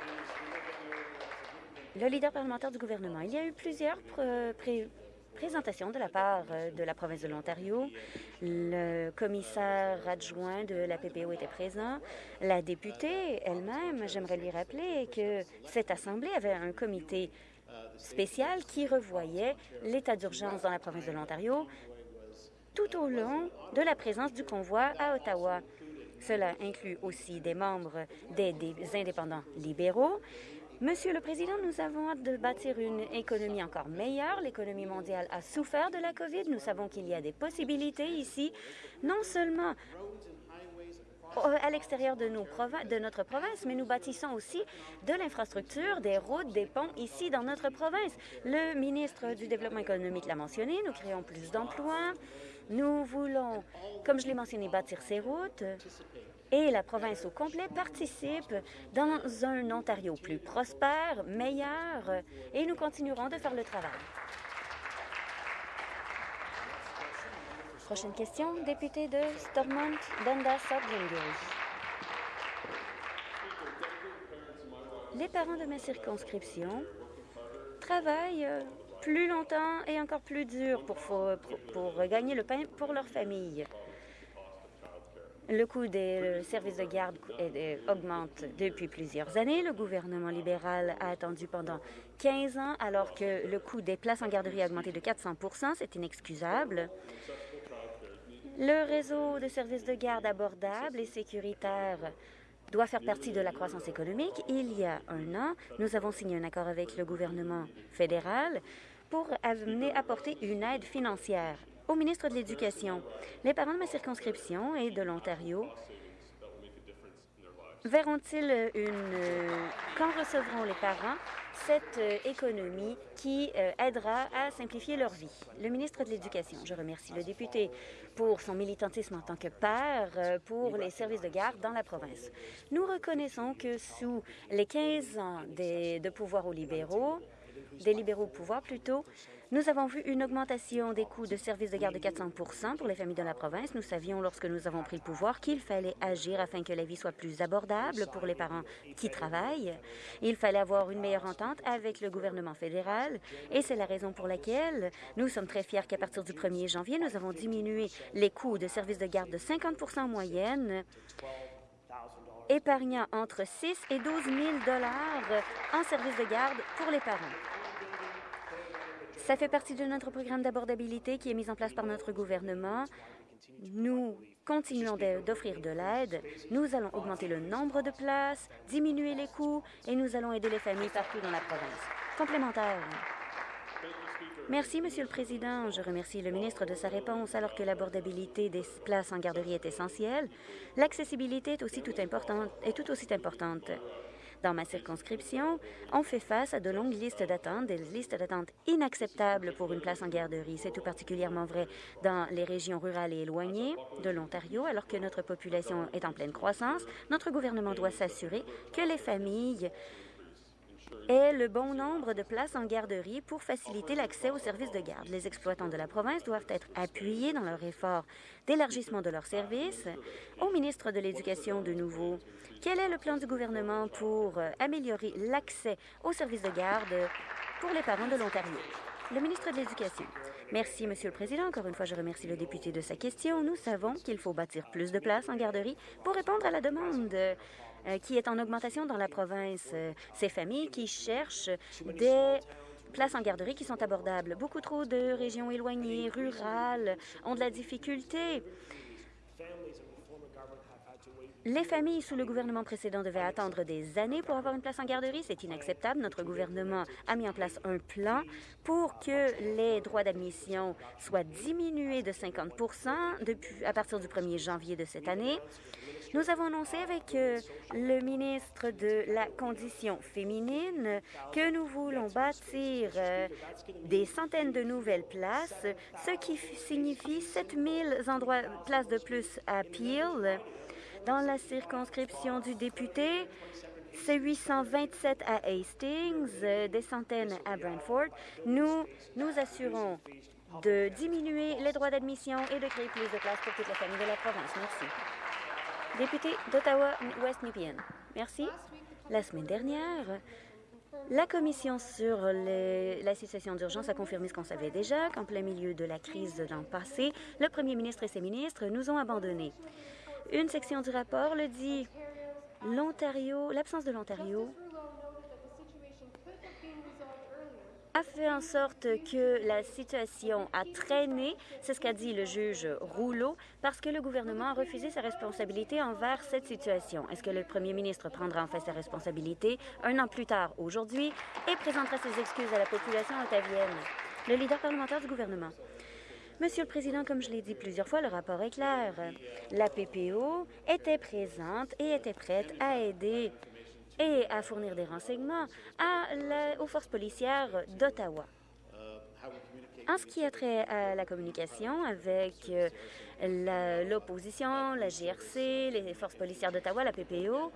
Speaker 4: Le leader parlementaire du gouvernement. Il y a eu plusieurs présentation de la part euh, de la province de l'Ontario. Le commissaire adjoint de la PPO était présent. La députée elle-même, j'aimerais lui rappeler que cette Assemblée avait un comité spécial qui revoyait l'état d'urgence dans la province de l'Ontario tout au long de la présence du convoi à Ottawa. Cela inclut aussi des membres des, des indépendants libéraux Monsieur le Président, nous avons hâte de bâtir une économie encore meilleure. L'économie mondiale a souffert de la COVID. Nous savons qu'il y a des possibilités ici, non seulement à l'extérieur de, notre province, mais nous bâtissons aussi de l'infrastructure, des routes, des ponts ici dans notre province. Le ministre du Développement économique l'a mentionné, nous créons plus d'emplois. Nous voulons, comme je l'ai mentionné, bâtir ces routes et la province au complet participe dans un Ontario plus prospère, meilleur, et nous continuerons de faire le travail. Prochaine question, député de Stormont, Dundas, Glengarry. Les parents de ma circonscription travaillent euh, plus longtemps et encore plus dur pour, pour, gagner le pain pour leur famille. Le coût des services de garde augmente depuis plusieurs années. Le gouvernement libéral a attendu pendant 15 ans alors que le coût des places en garderie a augmenté de 400% C'est inexcusable. Le réseau de services de garde abordables et sécuritaires doit faire partie de la croissance économique. Il y a un an, nous avons signé un accord avec le gouvernement fédéral pour apporter une aide financière au ministre de l'Éducation. Les parents de ma circonscription et de l'Ontario verront-ils une... Quand recevront les parents cette euh, économie qui euh, aidera à simplifier leur vie? Le ministre de l'Éducation, je remercie le député pour son militantisme en tant que père euh, pour les services de garde dans la province. Nous reconnaissons que sous les 15 ans de pouvoir aux libéraux, des libéraux au pouvoir plutôt, nous avons vu une augmentation des coûts de services de garde de 400% pour les familles de la province. Nous savions, lorsque nous avons pris le pouvoir, qu'il fallait agir afin que la vie soit plus abordable pour les parents qui travaillent. Il fallait avoir une meilleure entente avec le gouvernement fédéral et c'est la raison pour laquelle nous sommes très fiers qu'à partir du 1er janvier, nous avons diminué les coûts de services de garde de 50 en moyenne épargnant entre 6 et 12 000 en services de garde pour les parents. Ça fait partie de notre programme d'abordabilité qui est mis en place par notre gouvernement. Nous continuons d'offrir de l'aide. Nous allons augmenter le nombre de places, diminuer les coûts et nous allons aider les familles partout dans la province. Complémentaire. Merci, Monsieur le Président. Je remercie le ministre de sa réponse. Alors que l'abordabilité des places en garderie est essentielle, l'accessibilité est, aussi est tout aussi importante. Dans ma circonscription, on fait face à de longues listes d'attente, des listes d'attente inacceptables pour une place en garderie. C'est tout particulièrement vrai dans les régions rurales et éloignées de l'Ontario, alors que notre population est en pleine croissance. Notre gouvernement doit s'assurer que les familles aient le bon nombre de places en garderie pour faciliter l'accès aux services de garde. Les exploitants de la province doivent être appuyés dans leur effort d'élargissement de leurs services. Au ministre de l'Éducation, de nouveau, quel est le plan du gouvernement pour euh, améliorer l'accès aux services de garde pour les parents de l'Ontario? Le ministre de l'Éducation. Merci, Monsieur le Président. Encore une fois, je remercie le député de sa question. Nous savons qu'il faut bâtir plus de places en garderie pour répondre à la demande qui est en augmentation dans la province. ces familles qui cherchent des places en garderie qui sont abordables. Beaucoup trop de régions éloignées, rurales, ont de la difficulté les familles sous le gouvernement précédent devaient attendre des années pour avoir une place en garderie. C'est inacceptable. Notre gouvernement a mis en place un plan pour que les droits d'admission soient diminués de 50 depuis, à partir du 1er janvier de cette année. Nous avons annoncé avec euh, le ministre de la Condition féminine que nous voulons bâtir euh, des centaines de nouvelles places, ce qui signifie 7000 endroits, places de plus à Peel dans la circonscription du député, c'est 827 à Hastings, euh, des centaines à Brantford. Nous nous assurons de diminuer les droits d'admission et de créer plus de places pour toutes les familles de la province. Merci. Député d'Ottawa-West Nepean. Merci. La semaine dernière, la Commission sur la situation d'urgence a confirmé ce qu'on savait déjà, qu'en plein milieu de la crise l'an passé, le premier ministre et ses ministres nous ont abandonnés. Une section du rapport le dit. L'Ontario, l'absence de l'Ontario a fait en sorte que la situation a traîné, c'est ce qu'a dit le juge Rouleau, parce que le gouvernement a refusé sa responsabilité envers cette situation. Est-ce que le premier ministre prendra en fait sa responsabilité un an plus tard aujourd'hui et présentera ses excuses à la population ottavienne? Le leader parlementaire du gouvernement. Monsieur le Président, comme je l'ai dit plusieurs fois, le rapport est clair. La PPO était présente et était prête à aider et à fournir des renseignements aux forces policières d'Ottawa. En ce qui a trait à la communication avec euh, l'opposition, la GRC, les forces policières d'Ottawa, la PPO,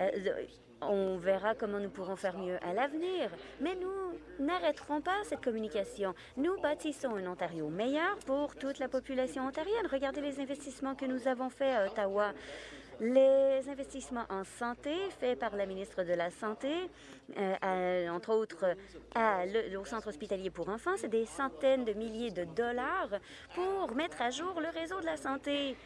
Speaker 4: euh, on verra comment nous pourrons faire mieux à l'avenir. Mais nous n'arrêterons pas cette communication. Nous bâtissons un Ontario meilleur pour toute la population ontarienne. Regardez les investissements que nous avons faits à Ottawa. Les investissements en santé faits par la ministre de la Santé, euh, entre autres au centre hospitalier pour enfants, c'est des centaines de milliers de dollars pour mettre à jour le réseau de la santé.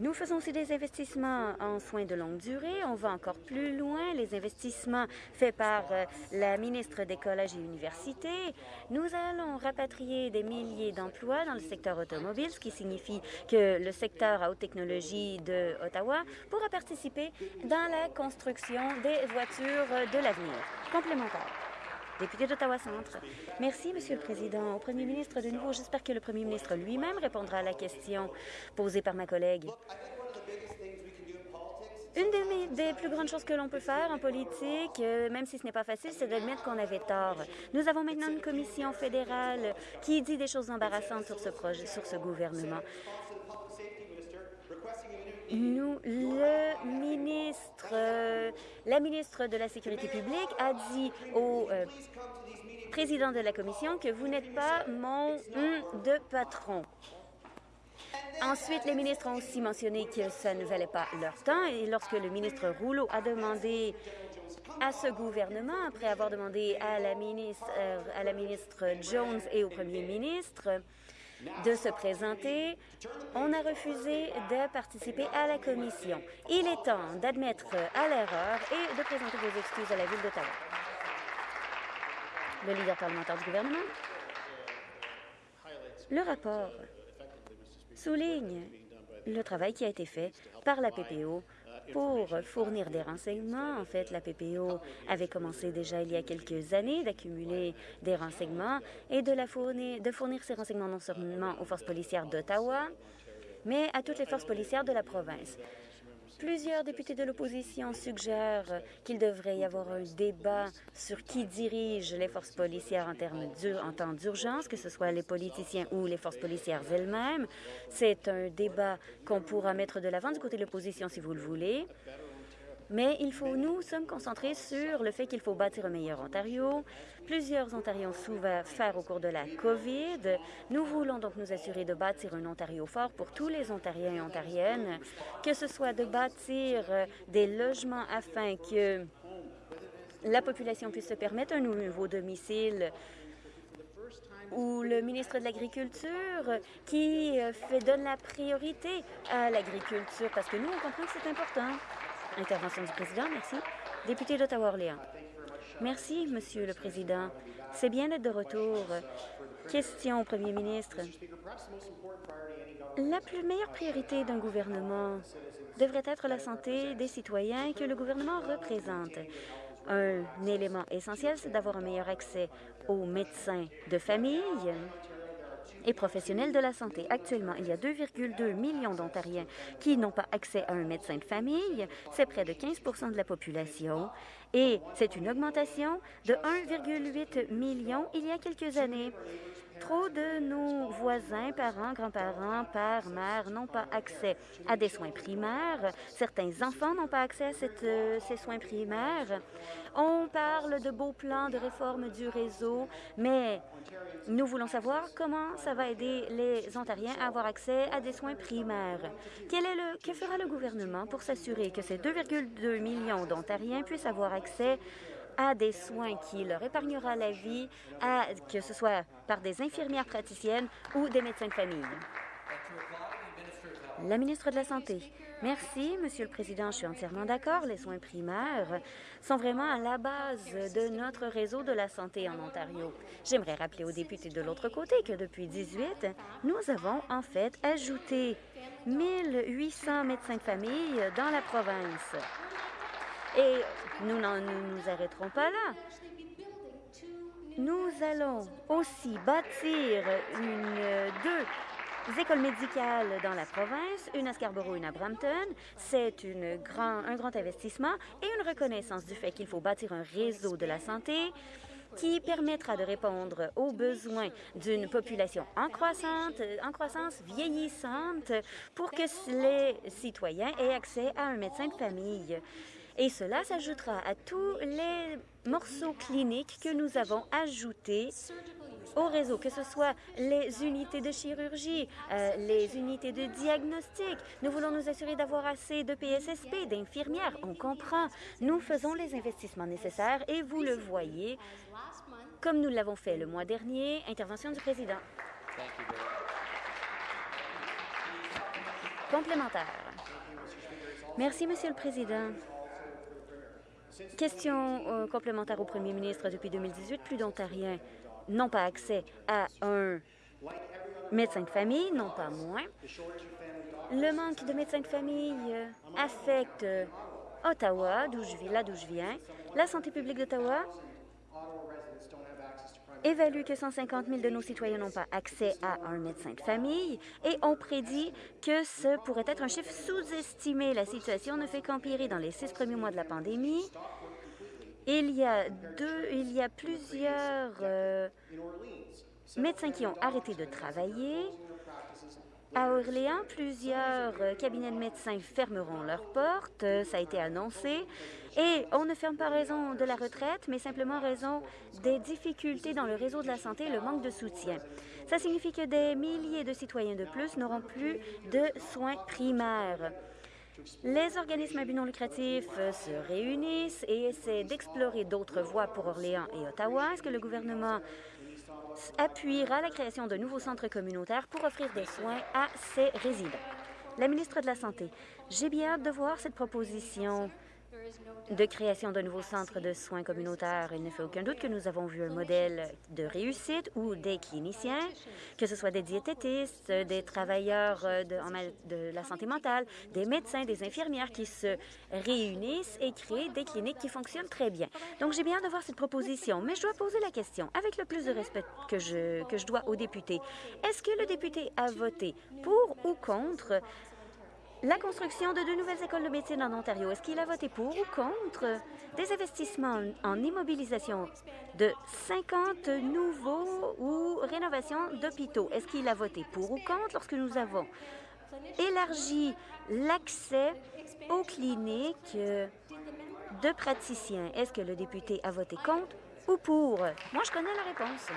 Speaker 4: Nous faisons aussi des investissements en soins de longue durée. On va encore plus loin. Les investissements faits par euh, la ministre des Collèges et Universités. Nous allons rapatrier des milliers d'emplois dans le secteur automobile, ce qui signifie que le secteur à haute technologie de Ottawa pourra participer dans la construction des voitures de l'avenir. Complémentaire. Député d'Ottawa-Centre. Merci, Monsieur le Président. Au Premier ministre, de nouveau, j'espère que le Premier ministre lui-même répondra à la question posée par ma collègue. Une des plus grandes choses que l'on peut faire en politique, euh, même si ce n'est pas facile, c'est d'admettre qu'on avait tort. Nous avons maintenant une commission fédérale qui dit des choses embarrassantes sur ce projet, sur ce gouvernement. Nous, le ministre, la ministre de la Sécurité publique a dit au euh, président de la commission que vous n'êtes pas mon de patron. Ensuite, les ministres ont aussi mentionné que ça ne valait pas leur temps et lorsque le ministre Rouleau a demandé à ce gouvernement, après avoir demandé à la ministre, euh, à la ministre Jones et au premier ministre de se présenter, on a refusé de participer à la commission. Il est temps d'admettre à l'erreur et de présenter vos excuses à la Ville d'Ottawa. Le leader parlementaire du gouvernement. Le rapport souligne le travail qui a été fait par la PPO pour fournir des renseignements. En fait, la PPO avait commencé déjà il y a quelques années d'accumuler des renseignements et de, fournir ces renseignements non seulement aux forces policières d'Ottawa, mais à toutes les forces policières de la province. Plusieurs députés de l'opposition suggèrent qu'il devrait y avoir un débat sur qui dirige les forces policières en, temps d'urgence, que ce soit les politiciens ou les forces policières elles-mêmes. C'est un débat qu'on pourra mettre de l'avant du côté de l'opposition si vous le voulez. Mais il faut, nous sommes concentrés sur le fait qu'il faut bâtir un meilleur Ontario. Plusieurs Ontariens ont souffert au cours de la COVID. Nous voulons donc nous assurer de bâtir un Ontario fort pour tous les Ontariens et Ontariennes, que ce soit de bâtir euh, des logements afin que la population puisse se permettre un nouveau domicile ou le ministre de l'Agriculture qui euh, fait, donne la priorité à l'agriculture parce que nous, on comprend que c'est important. Intervention du président, merci. Député d'Ottawa-Orléans. Merci, Monsieur le Président. C'est bien d'être de retour. Question au Premier ministre. La plus meilleure priorité d'un gouvernement devrait être la santé des citoyens que le gouvernement représente. Un élément essentiel, c'est d'avoir un meilleur accès aux médecins de famille et professionnels de la santé. Actuellement, il y a 2,2 millions d'Ontariens qui n'ont pas accès à un médecin de famille. C'est près de 15% de la population et c'est une augmentation de 1,8 million il y a quelques années. Trop de nos voisins, parents, grands-parents, pères, mères n'ont pas accès à des soins primaires. Certains enfants n'ont pas accès à euh, ces soins primaires. On parle de beaux plans de réforme du réseau, mais nous voulons savoir comment ça va aider les Ontariens à avoir accès à des soins primaires. Quel est le, que fera le gouvernement pour s'assurer que ces 2,2 millions d'Ontariens puissent avoir accès à des soins qui leur épargnera la vie, que ce soit par des infirmières praticiennes ou des médecins de famille. La ministre de la Santé. Merci, Monsieur le Président. Je suis entièrement d'accord. Les soins primaires sont vraiment à la base de notre réseau de la santé en Ontario. J'aimerais rappeler aux députés de l'autre côté que depuis 18, nous avons en fait ajouté 1800 médecins de famille dans la province. Et nous n'en nous arrêterons pas là. Nous allons aussi bâtir une, deux écoles médicales dans la province, une à Scarborough, une à Brampton. C'est un grand investissement et une reconnaissance du fait qu'il faut bâtir un réseau de la santé qui permettra de répondre aux besoins d'une population en, croissante, en croissance vieillissante pour que les citoyens aient accès à un médecin de famille. Et cela s'ajoutera à tous les morceaux cliniques que nous avons ajoutés au réseau, que ce soit les unités de chirurgie, euh, les unités de diagnostic. Nous voulons nous assurer d'avoir assez de PSSP, d'infirmières. On comprend. Nous faisons les investissements nécessaires et vous le voyez, comme nous l'avons fait le mois dernier. Intervention du président. Complémentaire. Merci, Monsieur le Président. Question euh, complémentaire au premier ministre. Depuis 2018, plus d'Ontariens n'ont pas accès à un médecin de famille, non pas moins. Le manque de médecins de famille euh, affecte euh, Ottawa, d'où je là d'où je viens. La santé publique d'Ottawa évalue que 150 000 de nos citoyens n'ont pas accès à un médecin de famille et on prédit que ce pourrait être un chiffre sous-estimé. La situation ne fait qu'empirer dans les six premiers mois de la pandémie. Il y a, plusieurs euh, médecins qui ont arrêté de travailler. À Orléans, plusieurs euh, cabinets de médecins fermeront leurs portes. Ça a été annoncé. Et on ne ferme pas raison de la retraite, mais simplement raison des difficultés dans le réseau de la santé et le manque de soutien. Ça signifie que des milliers de citoyens de plus n'auront plus de soins primaires. Les organismes à but non lucratif se réunissent et essaient d'explorer d'autres voies pour Orléans et Ottawa. Est-ce que le gouvernement appuiera la création de nouveaux centres communautaires pour offrir des soins à ses résidents? La ministre de la Santé, j'ai bien hâte de voir cette proposition de création d'un nouveau centre de soins communautaires. Il ne fait aucun doute que nous avons vu un modèle de réussite où des cliniciens, que ce soit des diététistes, des travailleurs euh, de, de la santé mentale, des médecins, des infirmières qui se réunissent et créent des cliniques qui fonctionnent très bien. Donc, j'ai bien de voir cette proposition, mais je dois poser la question, avec le plus de respect que je, que je dois aux députés. Est-ce que le député a voté pour ou contre la construction de deux nouvelles écoles de médecine en Ontario, est-ce qu'il a voté pour ou contre des investissements en immobilisation de 50 nouveaux ou rénovations d'hôpitaux? Est-ce qu'il a voté pour ou contre lorsque nous avons élargi l'accès aux cliniques de praticiens? Est-ce que le député a voté contre ou pour? Moi, je connais la réponse.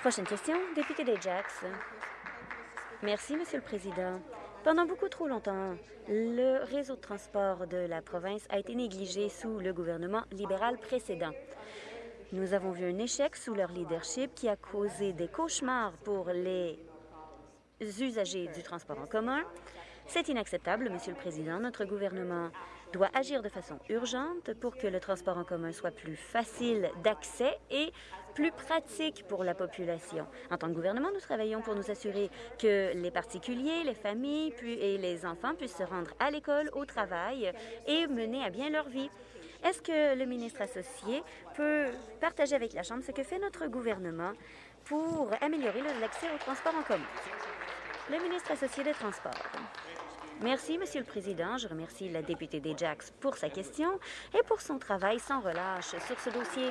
Speaker 4: Prochaine question, député d'Ajax. Merci, Monsieur le Président. Pendant beaucoup trop longtemps, le réseau de transport de la province a été négligé sous le gouvernement libéral précédent. Nous avons vu un échec sous leur leadership qui a causé des cauchemars pour les usagers du transport en commun. C'est inacceptable, Monsieur le Président. Notre gouvernement doit agir de façon urgente pour que le transport en commun soit plus facile d'accès et plus pratique pour la population. En tant que gouvernement, nous travaillons pour nous assurer que les particuliers, les familles et les enfants puissent se rendre à l'école, au travail et mener à bien leur vie. Est-ce que le ministre associé peut partager avec la Chambre ce que fait notre gouvernement pour améliorer l'accès au transport en commun? Le ministre associé des Transports. Merci, Monsieur le Président. Je remercie la députée des Jacks pour sa question et pour son travail sans relâche sur ce dossier.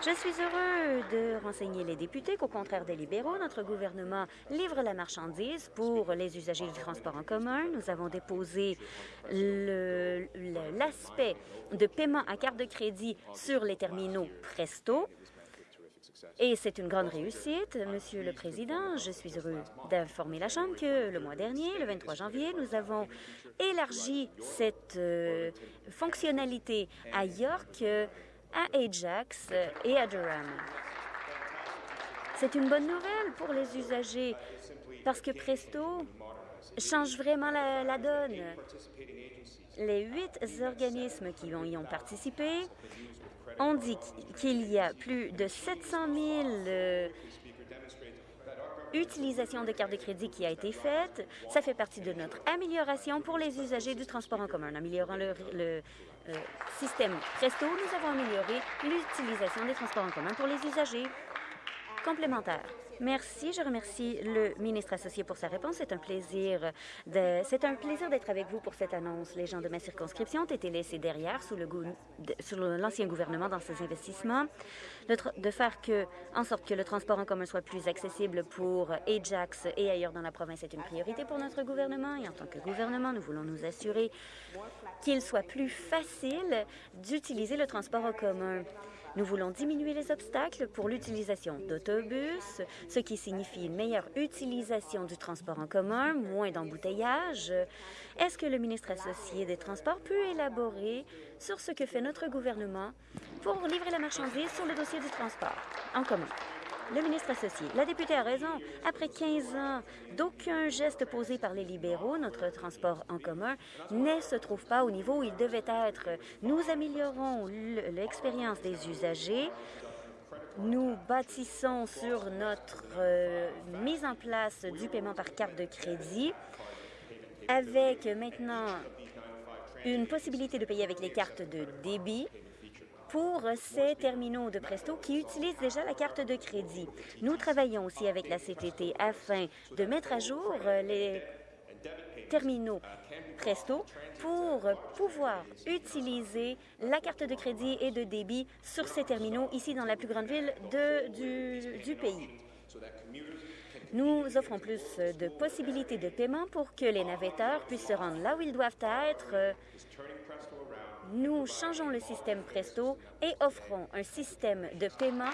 Speaker 4: Je suis heureux de renseigner les députés qu'au contraire des libéraux, notre gouvernement livre la marchandise pour les usagers du transport en commun. Nous avons déposé l'aspect de paiement à carte de crédit sur les terminaux Presto. Et c'est une grande réussite, Monsieur le Président. Je suis heureux d'informer la Chambre que le mois dernier, le 23 janvier, nous avons élargi cette euh, fonctionnalité à York, à Ajax et à Durham. C'est une bonne nouvelle pour les usagers parce que Presto change vraiment la, donne. Les huit organismes qui y ont participé ont dit qu'il y a plus de 700 000 euh, utilisation de cartes de crédit qui a été faite. Ça fait partie de notre amélioration pour les usagers du transport en commun. En améliorant le, le euh, système Presto, nous avons amélioré l'utilisation des transports en commun pour les usagers Merci. Je remercie le ministre associé pour sa réponse. C'est un plaisir c'est un plaisir d'être avec vous pour cette annonce. Les gens de ma circonscription ont été laissés derrière sous l'ancien gouvernement dans ces investissements, de faire en sorte que le transport en commun soit plus accessible pour Ajax et ailleurs dans la province est une priorité pour notre gouvernement. Et en tant que gouvernement, nous voulons nous assurer qu'il soit plus facile d'utiliser le transport en commun. Nous voulons diminuer les obstacles pour l'utilisation d'autobus, ce qui signifie une meilleure utilisation du transport en commun, moins d'embouteillages. Est-ce que le ministre associé des Transports peut élaborer sur ce que fait notre gouvernement pour livrer la marchandise sur le dossier du transport en commun? Le ministre associé. La députée a raison. Après 15 ans d'aucun geste posé par les libéraux, notre transport en commun ne se trouve pas au niveau où il devait être. Nous améliorons l'expérience des usagers. Nous bâtissons sur notre euh, mise en place du paiement par carte de crédit avec maintenant une possibilité de payer avec les cartes de débit pour ces terminaux de Presto qui utilisent déjà la carte de crédit. Nous travaillons aussi avec la CTT afin de mettre à jour les terminaux Presto pour pouvoir utiliser la carte de crédit et de débit sur ces terminaux ici dans la plus grande ville du, du pays. Nous offrons plus de possibilités de paiement pour que les navetteurs puissent se rendre là où ils doivent être nous changeons le système Presto et offrons un système de paiement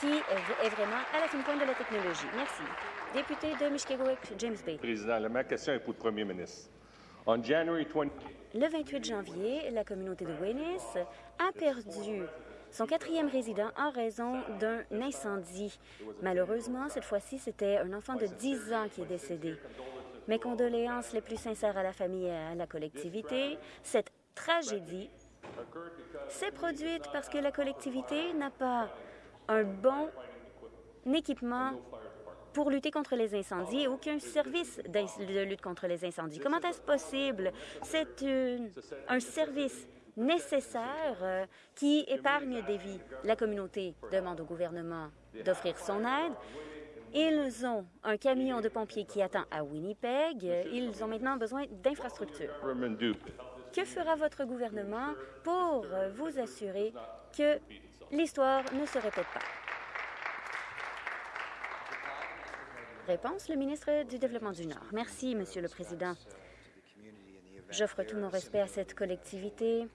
Speaker 4: qui est vraiment à la fin pointe de la technologie. Merci. Député de Mishkegowik, James Bay.
Speaker 5: Président, ma question est pour le premier ministre. En January 20...
Speaker 4: Le 28 janvier, la communauté de Wenis a perdu son quatrième résident en raison d'un incendie. Malheureusement, cette fois-ci, c'était un enfant de 10 ans qui est décédé. Mes condoléances les plus sincères à la famille et à la collectivité. Tragédie s'est produite parce que la collectivité n'a pas un bon équipement pour lutter contre les incendies et aucun service de lutte contre les incendies. Comment est-ce possible? C'est un service nécessaire euh, qui épargne des vies. La communauté demande au gouvernement d'offrir son aide. Ils ont un camion de pompiers qui attend à Winnipeg. Ils ont maintenant besoin d'infrastructures. Que fera votre gouvernement pour vous assurer que l'histoire ne se répète pas? Réponse, le ministre du Développement du Nord. Merci, Monsieur le Président. J'offre tout mon respect à cette collectivité.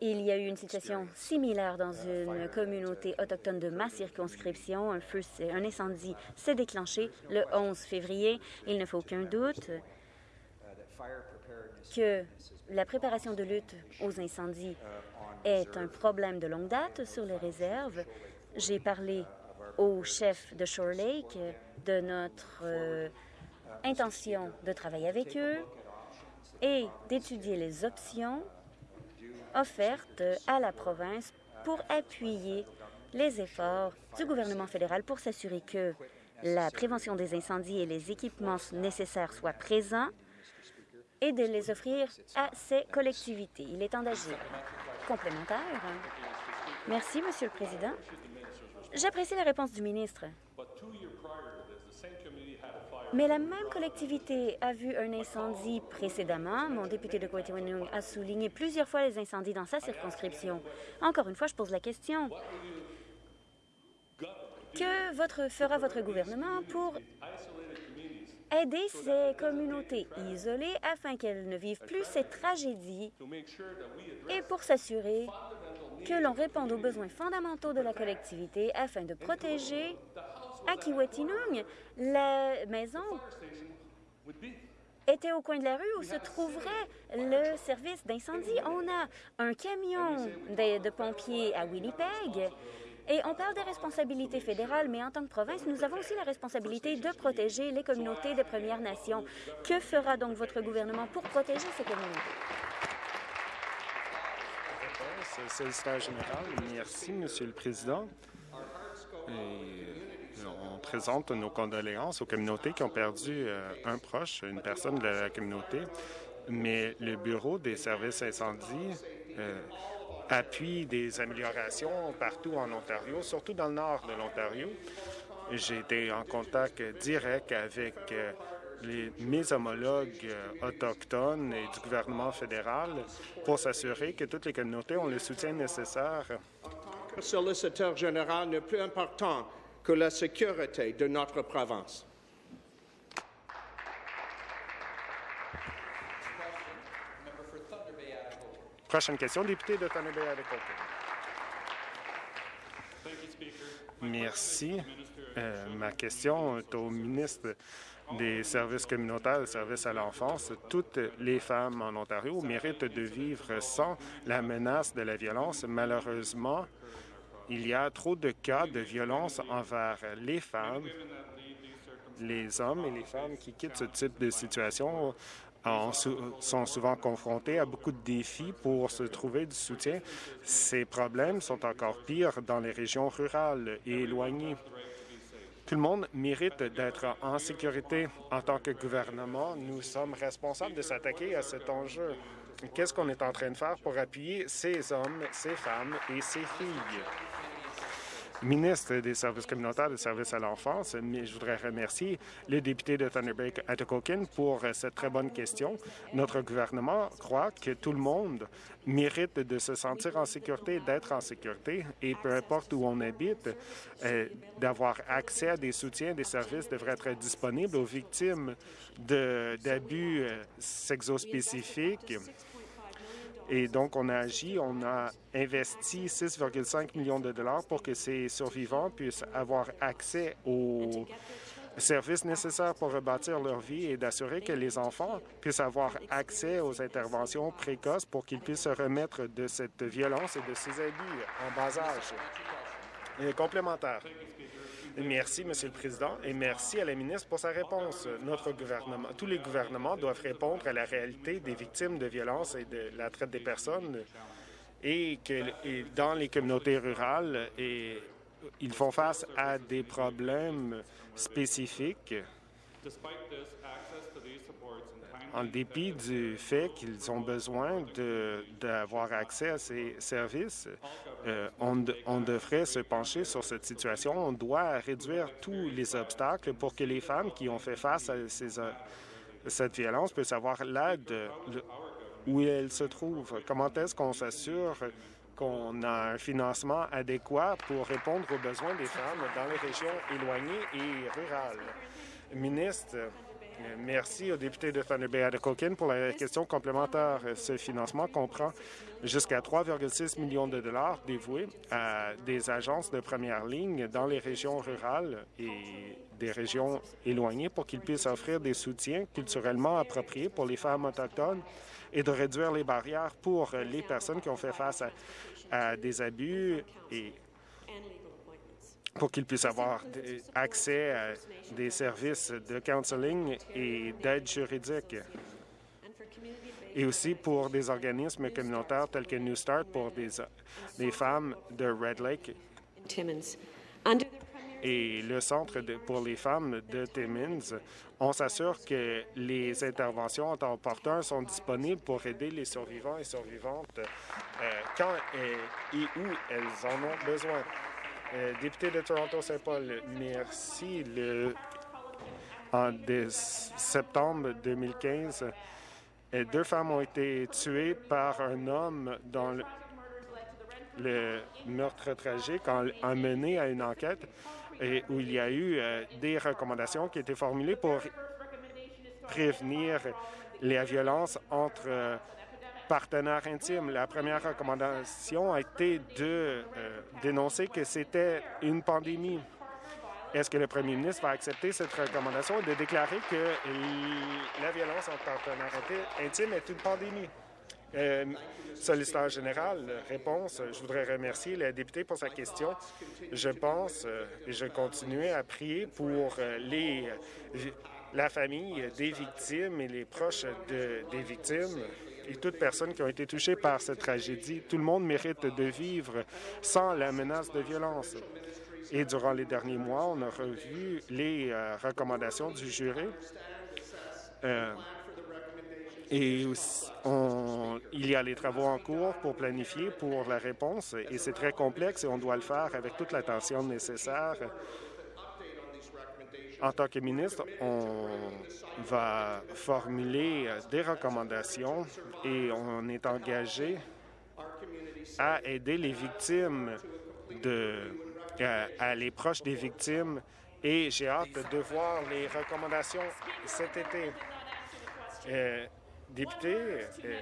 Speaker 4: Il y a eu une situation similaire dans une communauté autochtone de ma circonscription. Un feu, un incendie s'est déclenché le 11 février. Il ne faut aucun doute que la préparation de lutte aux incendies est un problème de longue date sur les réserves. J'ai parlé au chef de Shore Lake de notre euh, intention de travailler avec eux et d'étudier les options offerte à la province pour appuyer les efforts du gouvernement fédéral pour s'assurer que la prévention des incendies et les équipements nécessaires soient présents et de les offrir à ces collectivités. Il est temps d'agir. Complémentaire. Merci, Monsieur le Président. J'apprécie la réponse du ministre. Mais la même collectivité a vu un incendie précédemment. Mon député de Coatiwinung a souligné plusieurs fois les incendies dans sa circonscription. Encore une fois, je pose la question. Que fera votre gouvernement pour aider ces communautés isolées afin qu'elles ne vivent plus ces tragédies et pour s'assurer que l'on réponde aux besoins fondamentaux de la collectivité afin de protéger à Kiwetinung, la maison était au coin de la rue où se trouverait le service d'incendie. On a un camion de, pompiers à Winnipeg et on parle des responsabilités fédérales, mais en tant que province, nous avons aussi la responsabilité de protéger les communautés des Premières Nations. Que fera donc votre gouvernement pour protéger ces communautés?
Speaker 6: Solliciteur général, merci, Monsieur le Président. Présente nos condoléances aux communautés qui ont perdu euh, un proche, une personne de la communauté, mais le Bureau des services incendies euh, appuie des améliorations partout en Ontario, surtout dans le nord de l'Ontario. J'ai été en contact direct avec les, mes homologues autochtones et du gouvernement fédéral pour s'assurer que toutes les communautés ont le soutien nécessaire.
Speaker 3: Le solliciteur général n'est plus important que la sécurité de notre province.
Speaker 6: Prochaine question, député de Thunder Bay Merci. Euh, ma question est au ministre des services communautaires, des services à l'enfance. Toutes les femmes en Ontario méritent de vivre sans la menace de la violence. Malheureusement, il y a trop de cas de violence envers les femmes, les hommes et les femmes qui quittent ce type de situation sont souvent confrontés à beaucoup de défis pour se trouver du soutien. Ces problèmes sont encore pires dans les régions rurales et éloignées. Tout le monde mérite d'être en sécurité. En tant que gouvernement, nous sommes responsables de s'attaquer à cet enjeu. Qu'est-ce qu'on est en train de faire pour appuyer ces hommes, ces femmes et ces filles? Ministre des Services communautaires et des Services à l'enfance, mais je voudrais remercier le député de Thunder Bay, pour cette très bonne question. Notre gouvernement croit que tout le monde mérite de se sentir en sécurité, d'être en sécurité, et peu importe où on habite, euh, d'avoir accès à des soutiens, des services devraient être disponibles aux victimes d'abus euh, sexospécifiques et donc, on a agi, on a investi 6,5 millions de dollars pour que ces survivants puissent avoir accès aux services nécessaires pour rebâtir leur vie et d'assurer que les enfants puissent avoir accès aux interventions précoces pour qu'ils puissent se remettre de cette violence et de ces abus en bas âge. Et complémentaire. Merci, Monsieur le Président, et merci à la ministre pour sa réponse. Notre gouvernement, tous les gouvernements doivent répondre à la réalité des victimes de violences et de la traite des personnes et que dans les communautés rurales, ils font face à des problèmes spécifiques en dépit du fait qu'ils ont besoin d'avoir accès à ces services, euh, on, devrait se pencher sur cette situation. On doit réduire tous les obstacles pour que les femmes qui ont fait face à ces, euh, cette violence puissent avoir l'aide où elles se trouvent. Comment est-ce qu'on s'assure qu'on a un financement adéquat pour répondre aux besoins des femmes dans les régions éloignées et rurales? Ministre, Merci au député de Thunder Bay Coquin pour la question complémentaire. Ce financement comprend jusqu'à 3,6 millions de dollars dévoués à des agences de première ligne dans les régions rurales et des régions éloignées pour qu'ils puissent offrir des soutiens culturellement appropriés pour les femmes autochtones et de réduire les barrières pour les personnes qui ont fait face à, à des abus et pour qu'ils puissent avoir accès à des services de counseling et d'aide juridique. Et aussi pour des organismes communautaires tels que New Start pour des, femmes de Red Lake et le Centre pour les femmes de Timmins, on s'assure que les interventions en temps opportun sont disponibles pour aider les survivants et survivantes euh, quand et où elles en ont besoin. Euh, député de Toronto-Saint-Paul, merci. Le, en septembre 2015, euh, deux femmes ont été tuées par un homme dans le, meurtre tragique a mené à une enquête où il y a eu euh, des recommandations qui étaient formulées pour prévenir la violence entre partenaires intimes. La première recommandation a été de euh, dénoncer que c'était une pandémie. Est-ce que le premier ministre va accepter cette recommandation et de déclarer que la violence entre partenaires intimes est une pandémie? Euh, solliciteur général, réponse. Je voudrais remercier la députée pour sa question. Je pense euh, et je continue à prier pour euh, les, la famille des victimes et les proches de, des victimes et toutes personnes qui ont été touchées par cette tragédie. Tout le monde mérite de vivre sans la menace de violence. Et durant les derniers mois, on a revu les euh, recommandations du jury. Euh, et il y a les travaux en cours pour planifier pour la réponse et c'est très complexe et on doit le faire avec toute l'attention nécessaire. En tant que ministre, on va formuler des recommandations et on est engagé à aider les victimes de à, les proches des victimes et j'ai hâte de voir les recommandations cet été. Euh, député, euh,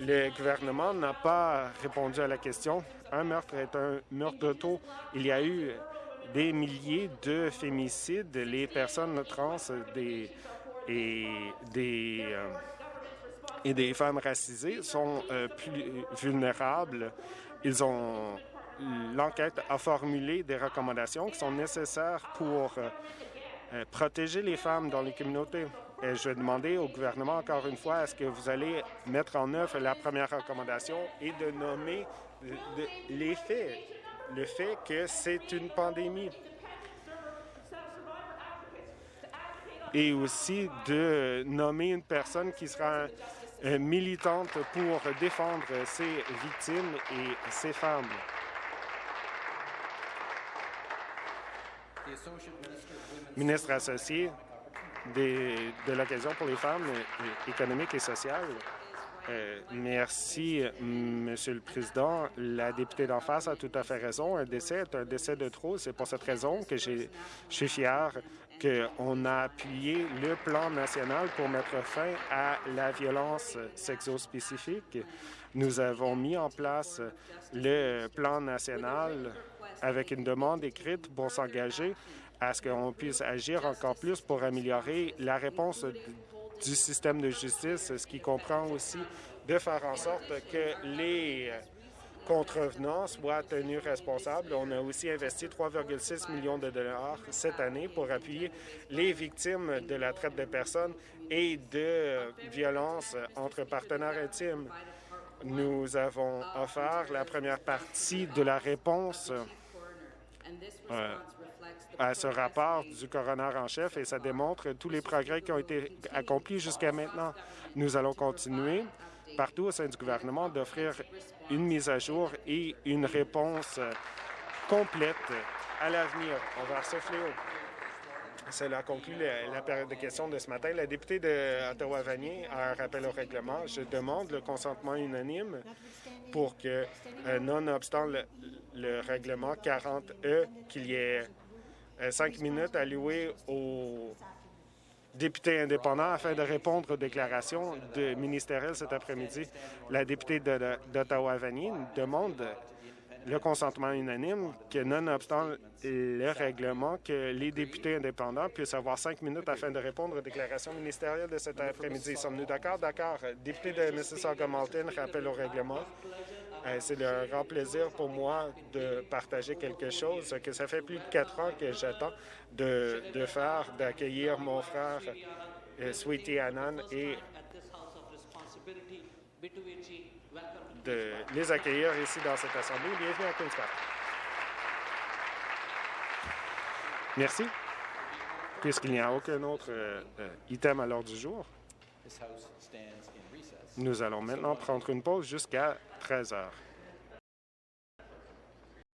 Speaker 6: le gouvernement n'a pas répondu à la question. Un meurtre est un meurtre d'auto. Il y a eu des milliers de fémicides. Les personnes trans des, et, des, euh, et des femmes racisées sont plus vulnérables. L'enquête a formulé des recommandations qui sont nécessaires pour euh, euh, protéger les femmes dans les communautés. Et je vais demander au gouvernement, encore une fois, est-ce que vous allez mettre en œuvre la première recommandation et de nommer les faits, le fait que c'est une pandémie. Et aussi de nommer une personne qui sera euh, militante pour défendre ces victimes et ces femmes. ministre associé de l'occasion pour les femmes économiques et sociales. Euh, merci, Monsieur le Président. La députée d'en face a tout à fait raison. Un décès est un décès de trop. C'est pour cette raison que je suis fier qu'on a appuyé le plan national pour mettre fin à la violence sexo-spécifique. Nous avons mis en place le plan national avec une demande écrite pour s'engager à ce qu'on puisse agir encore plus pour améliorer la réponse du système de justice, ce qui comprend aussi de faire en sorte que les contrevenants soient tenus responsables. On a aussi investi 3,6 millions de dollars cette année pour appuyer les victimes de la traite de personnes et de violences entre partenaires intimes. Nous avons offert la première partie de la réponse euh, à ce rapport du coroner en chef et ça démontre tous les progrès qui ont été accomplis jusqu'à maintenant. Nous allons continuer partout au sein du gouvernement d'offrir une mise à jour et une réponse complète à l'avenir envers ce fléau. Cela conclut la, période de questions de ce matin. La députée d'Ottawa-Vanier a un rappel au règlement. Je demande le consentement unanime pour que, euh, nonobstant le, le règlement 40E, qu'il y ait euh, cinq minutes allouées aux députés indépendants afin de répondre aux déclarations de ministérielles cet après-midi. La députée d'Ottawa-Vanier demande le consentement unanime que, nonobstant le règlement, que les députés indépendants puissent avoir cinq minutes afin de répondre aux déclarations ministérielles de cet après-midi. Sommes-nous d'accord? D'accord. Député de Mississauga-Malton, rappel au règlement. Euh, c'est un grand plaisir pour moi de partager quelque chose que ça fait plus de quatre ans que j'attends de, faire, d'accueillir mon frère euh, Sweetie Annan et de les accueillir ici dans cette Assemblée. Bienvenue à Queen's Park. Merci. Puisqu'il n'y a aucun autre euh, item à l'ordre du jour, nous allons maintenant prendre une pause jusqu'à 13 heures.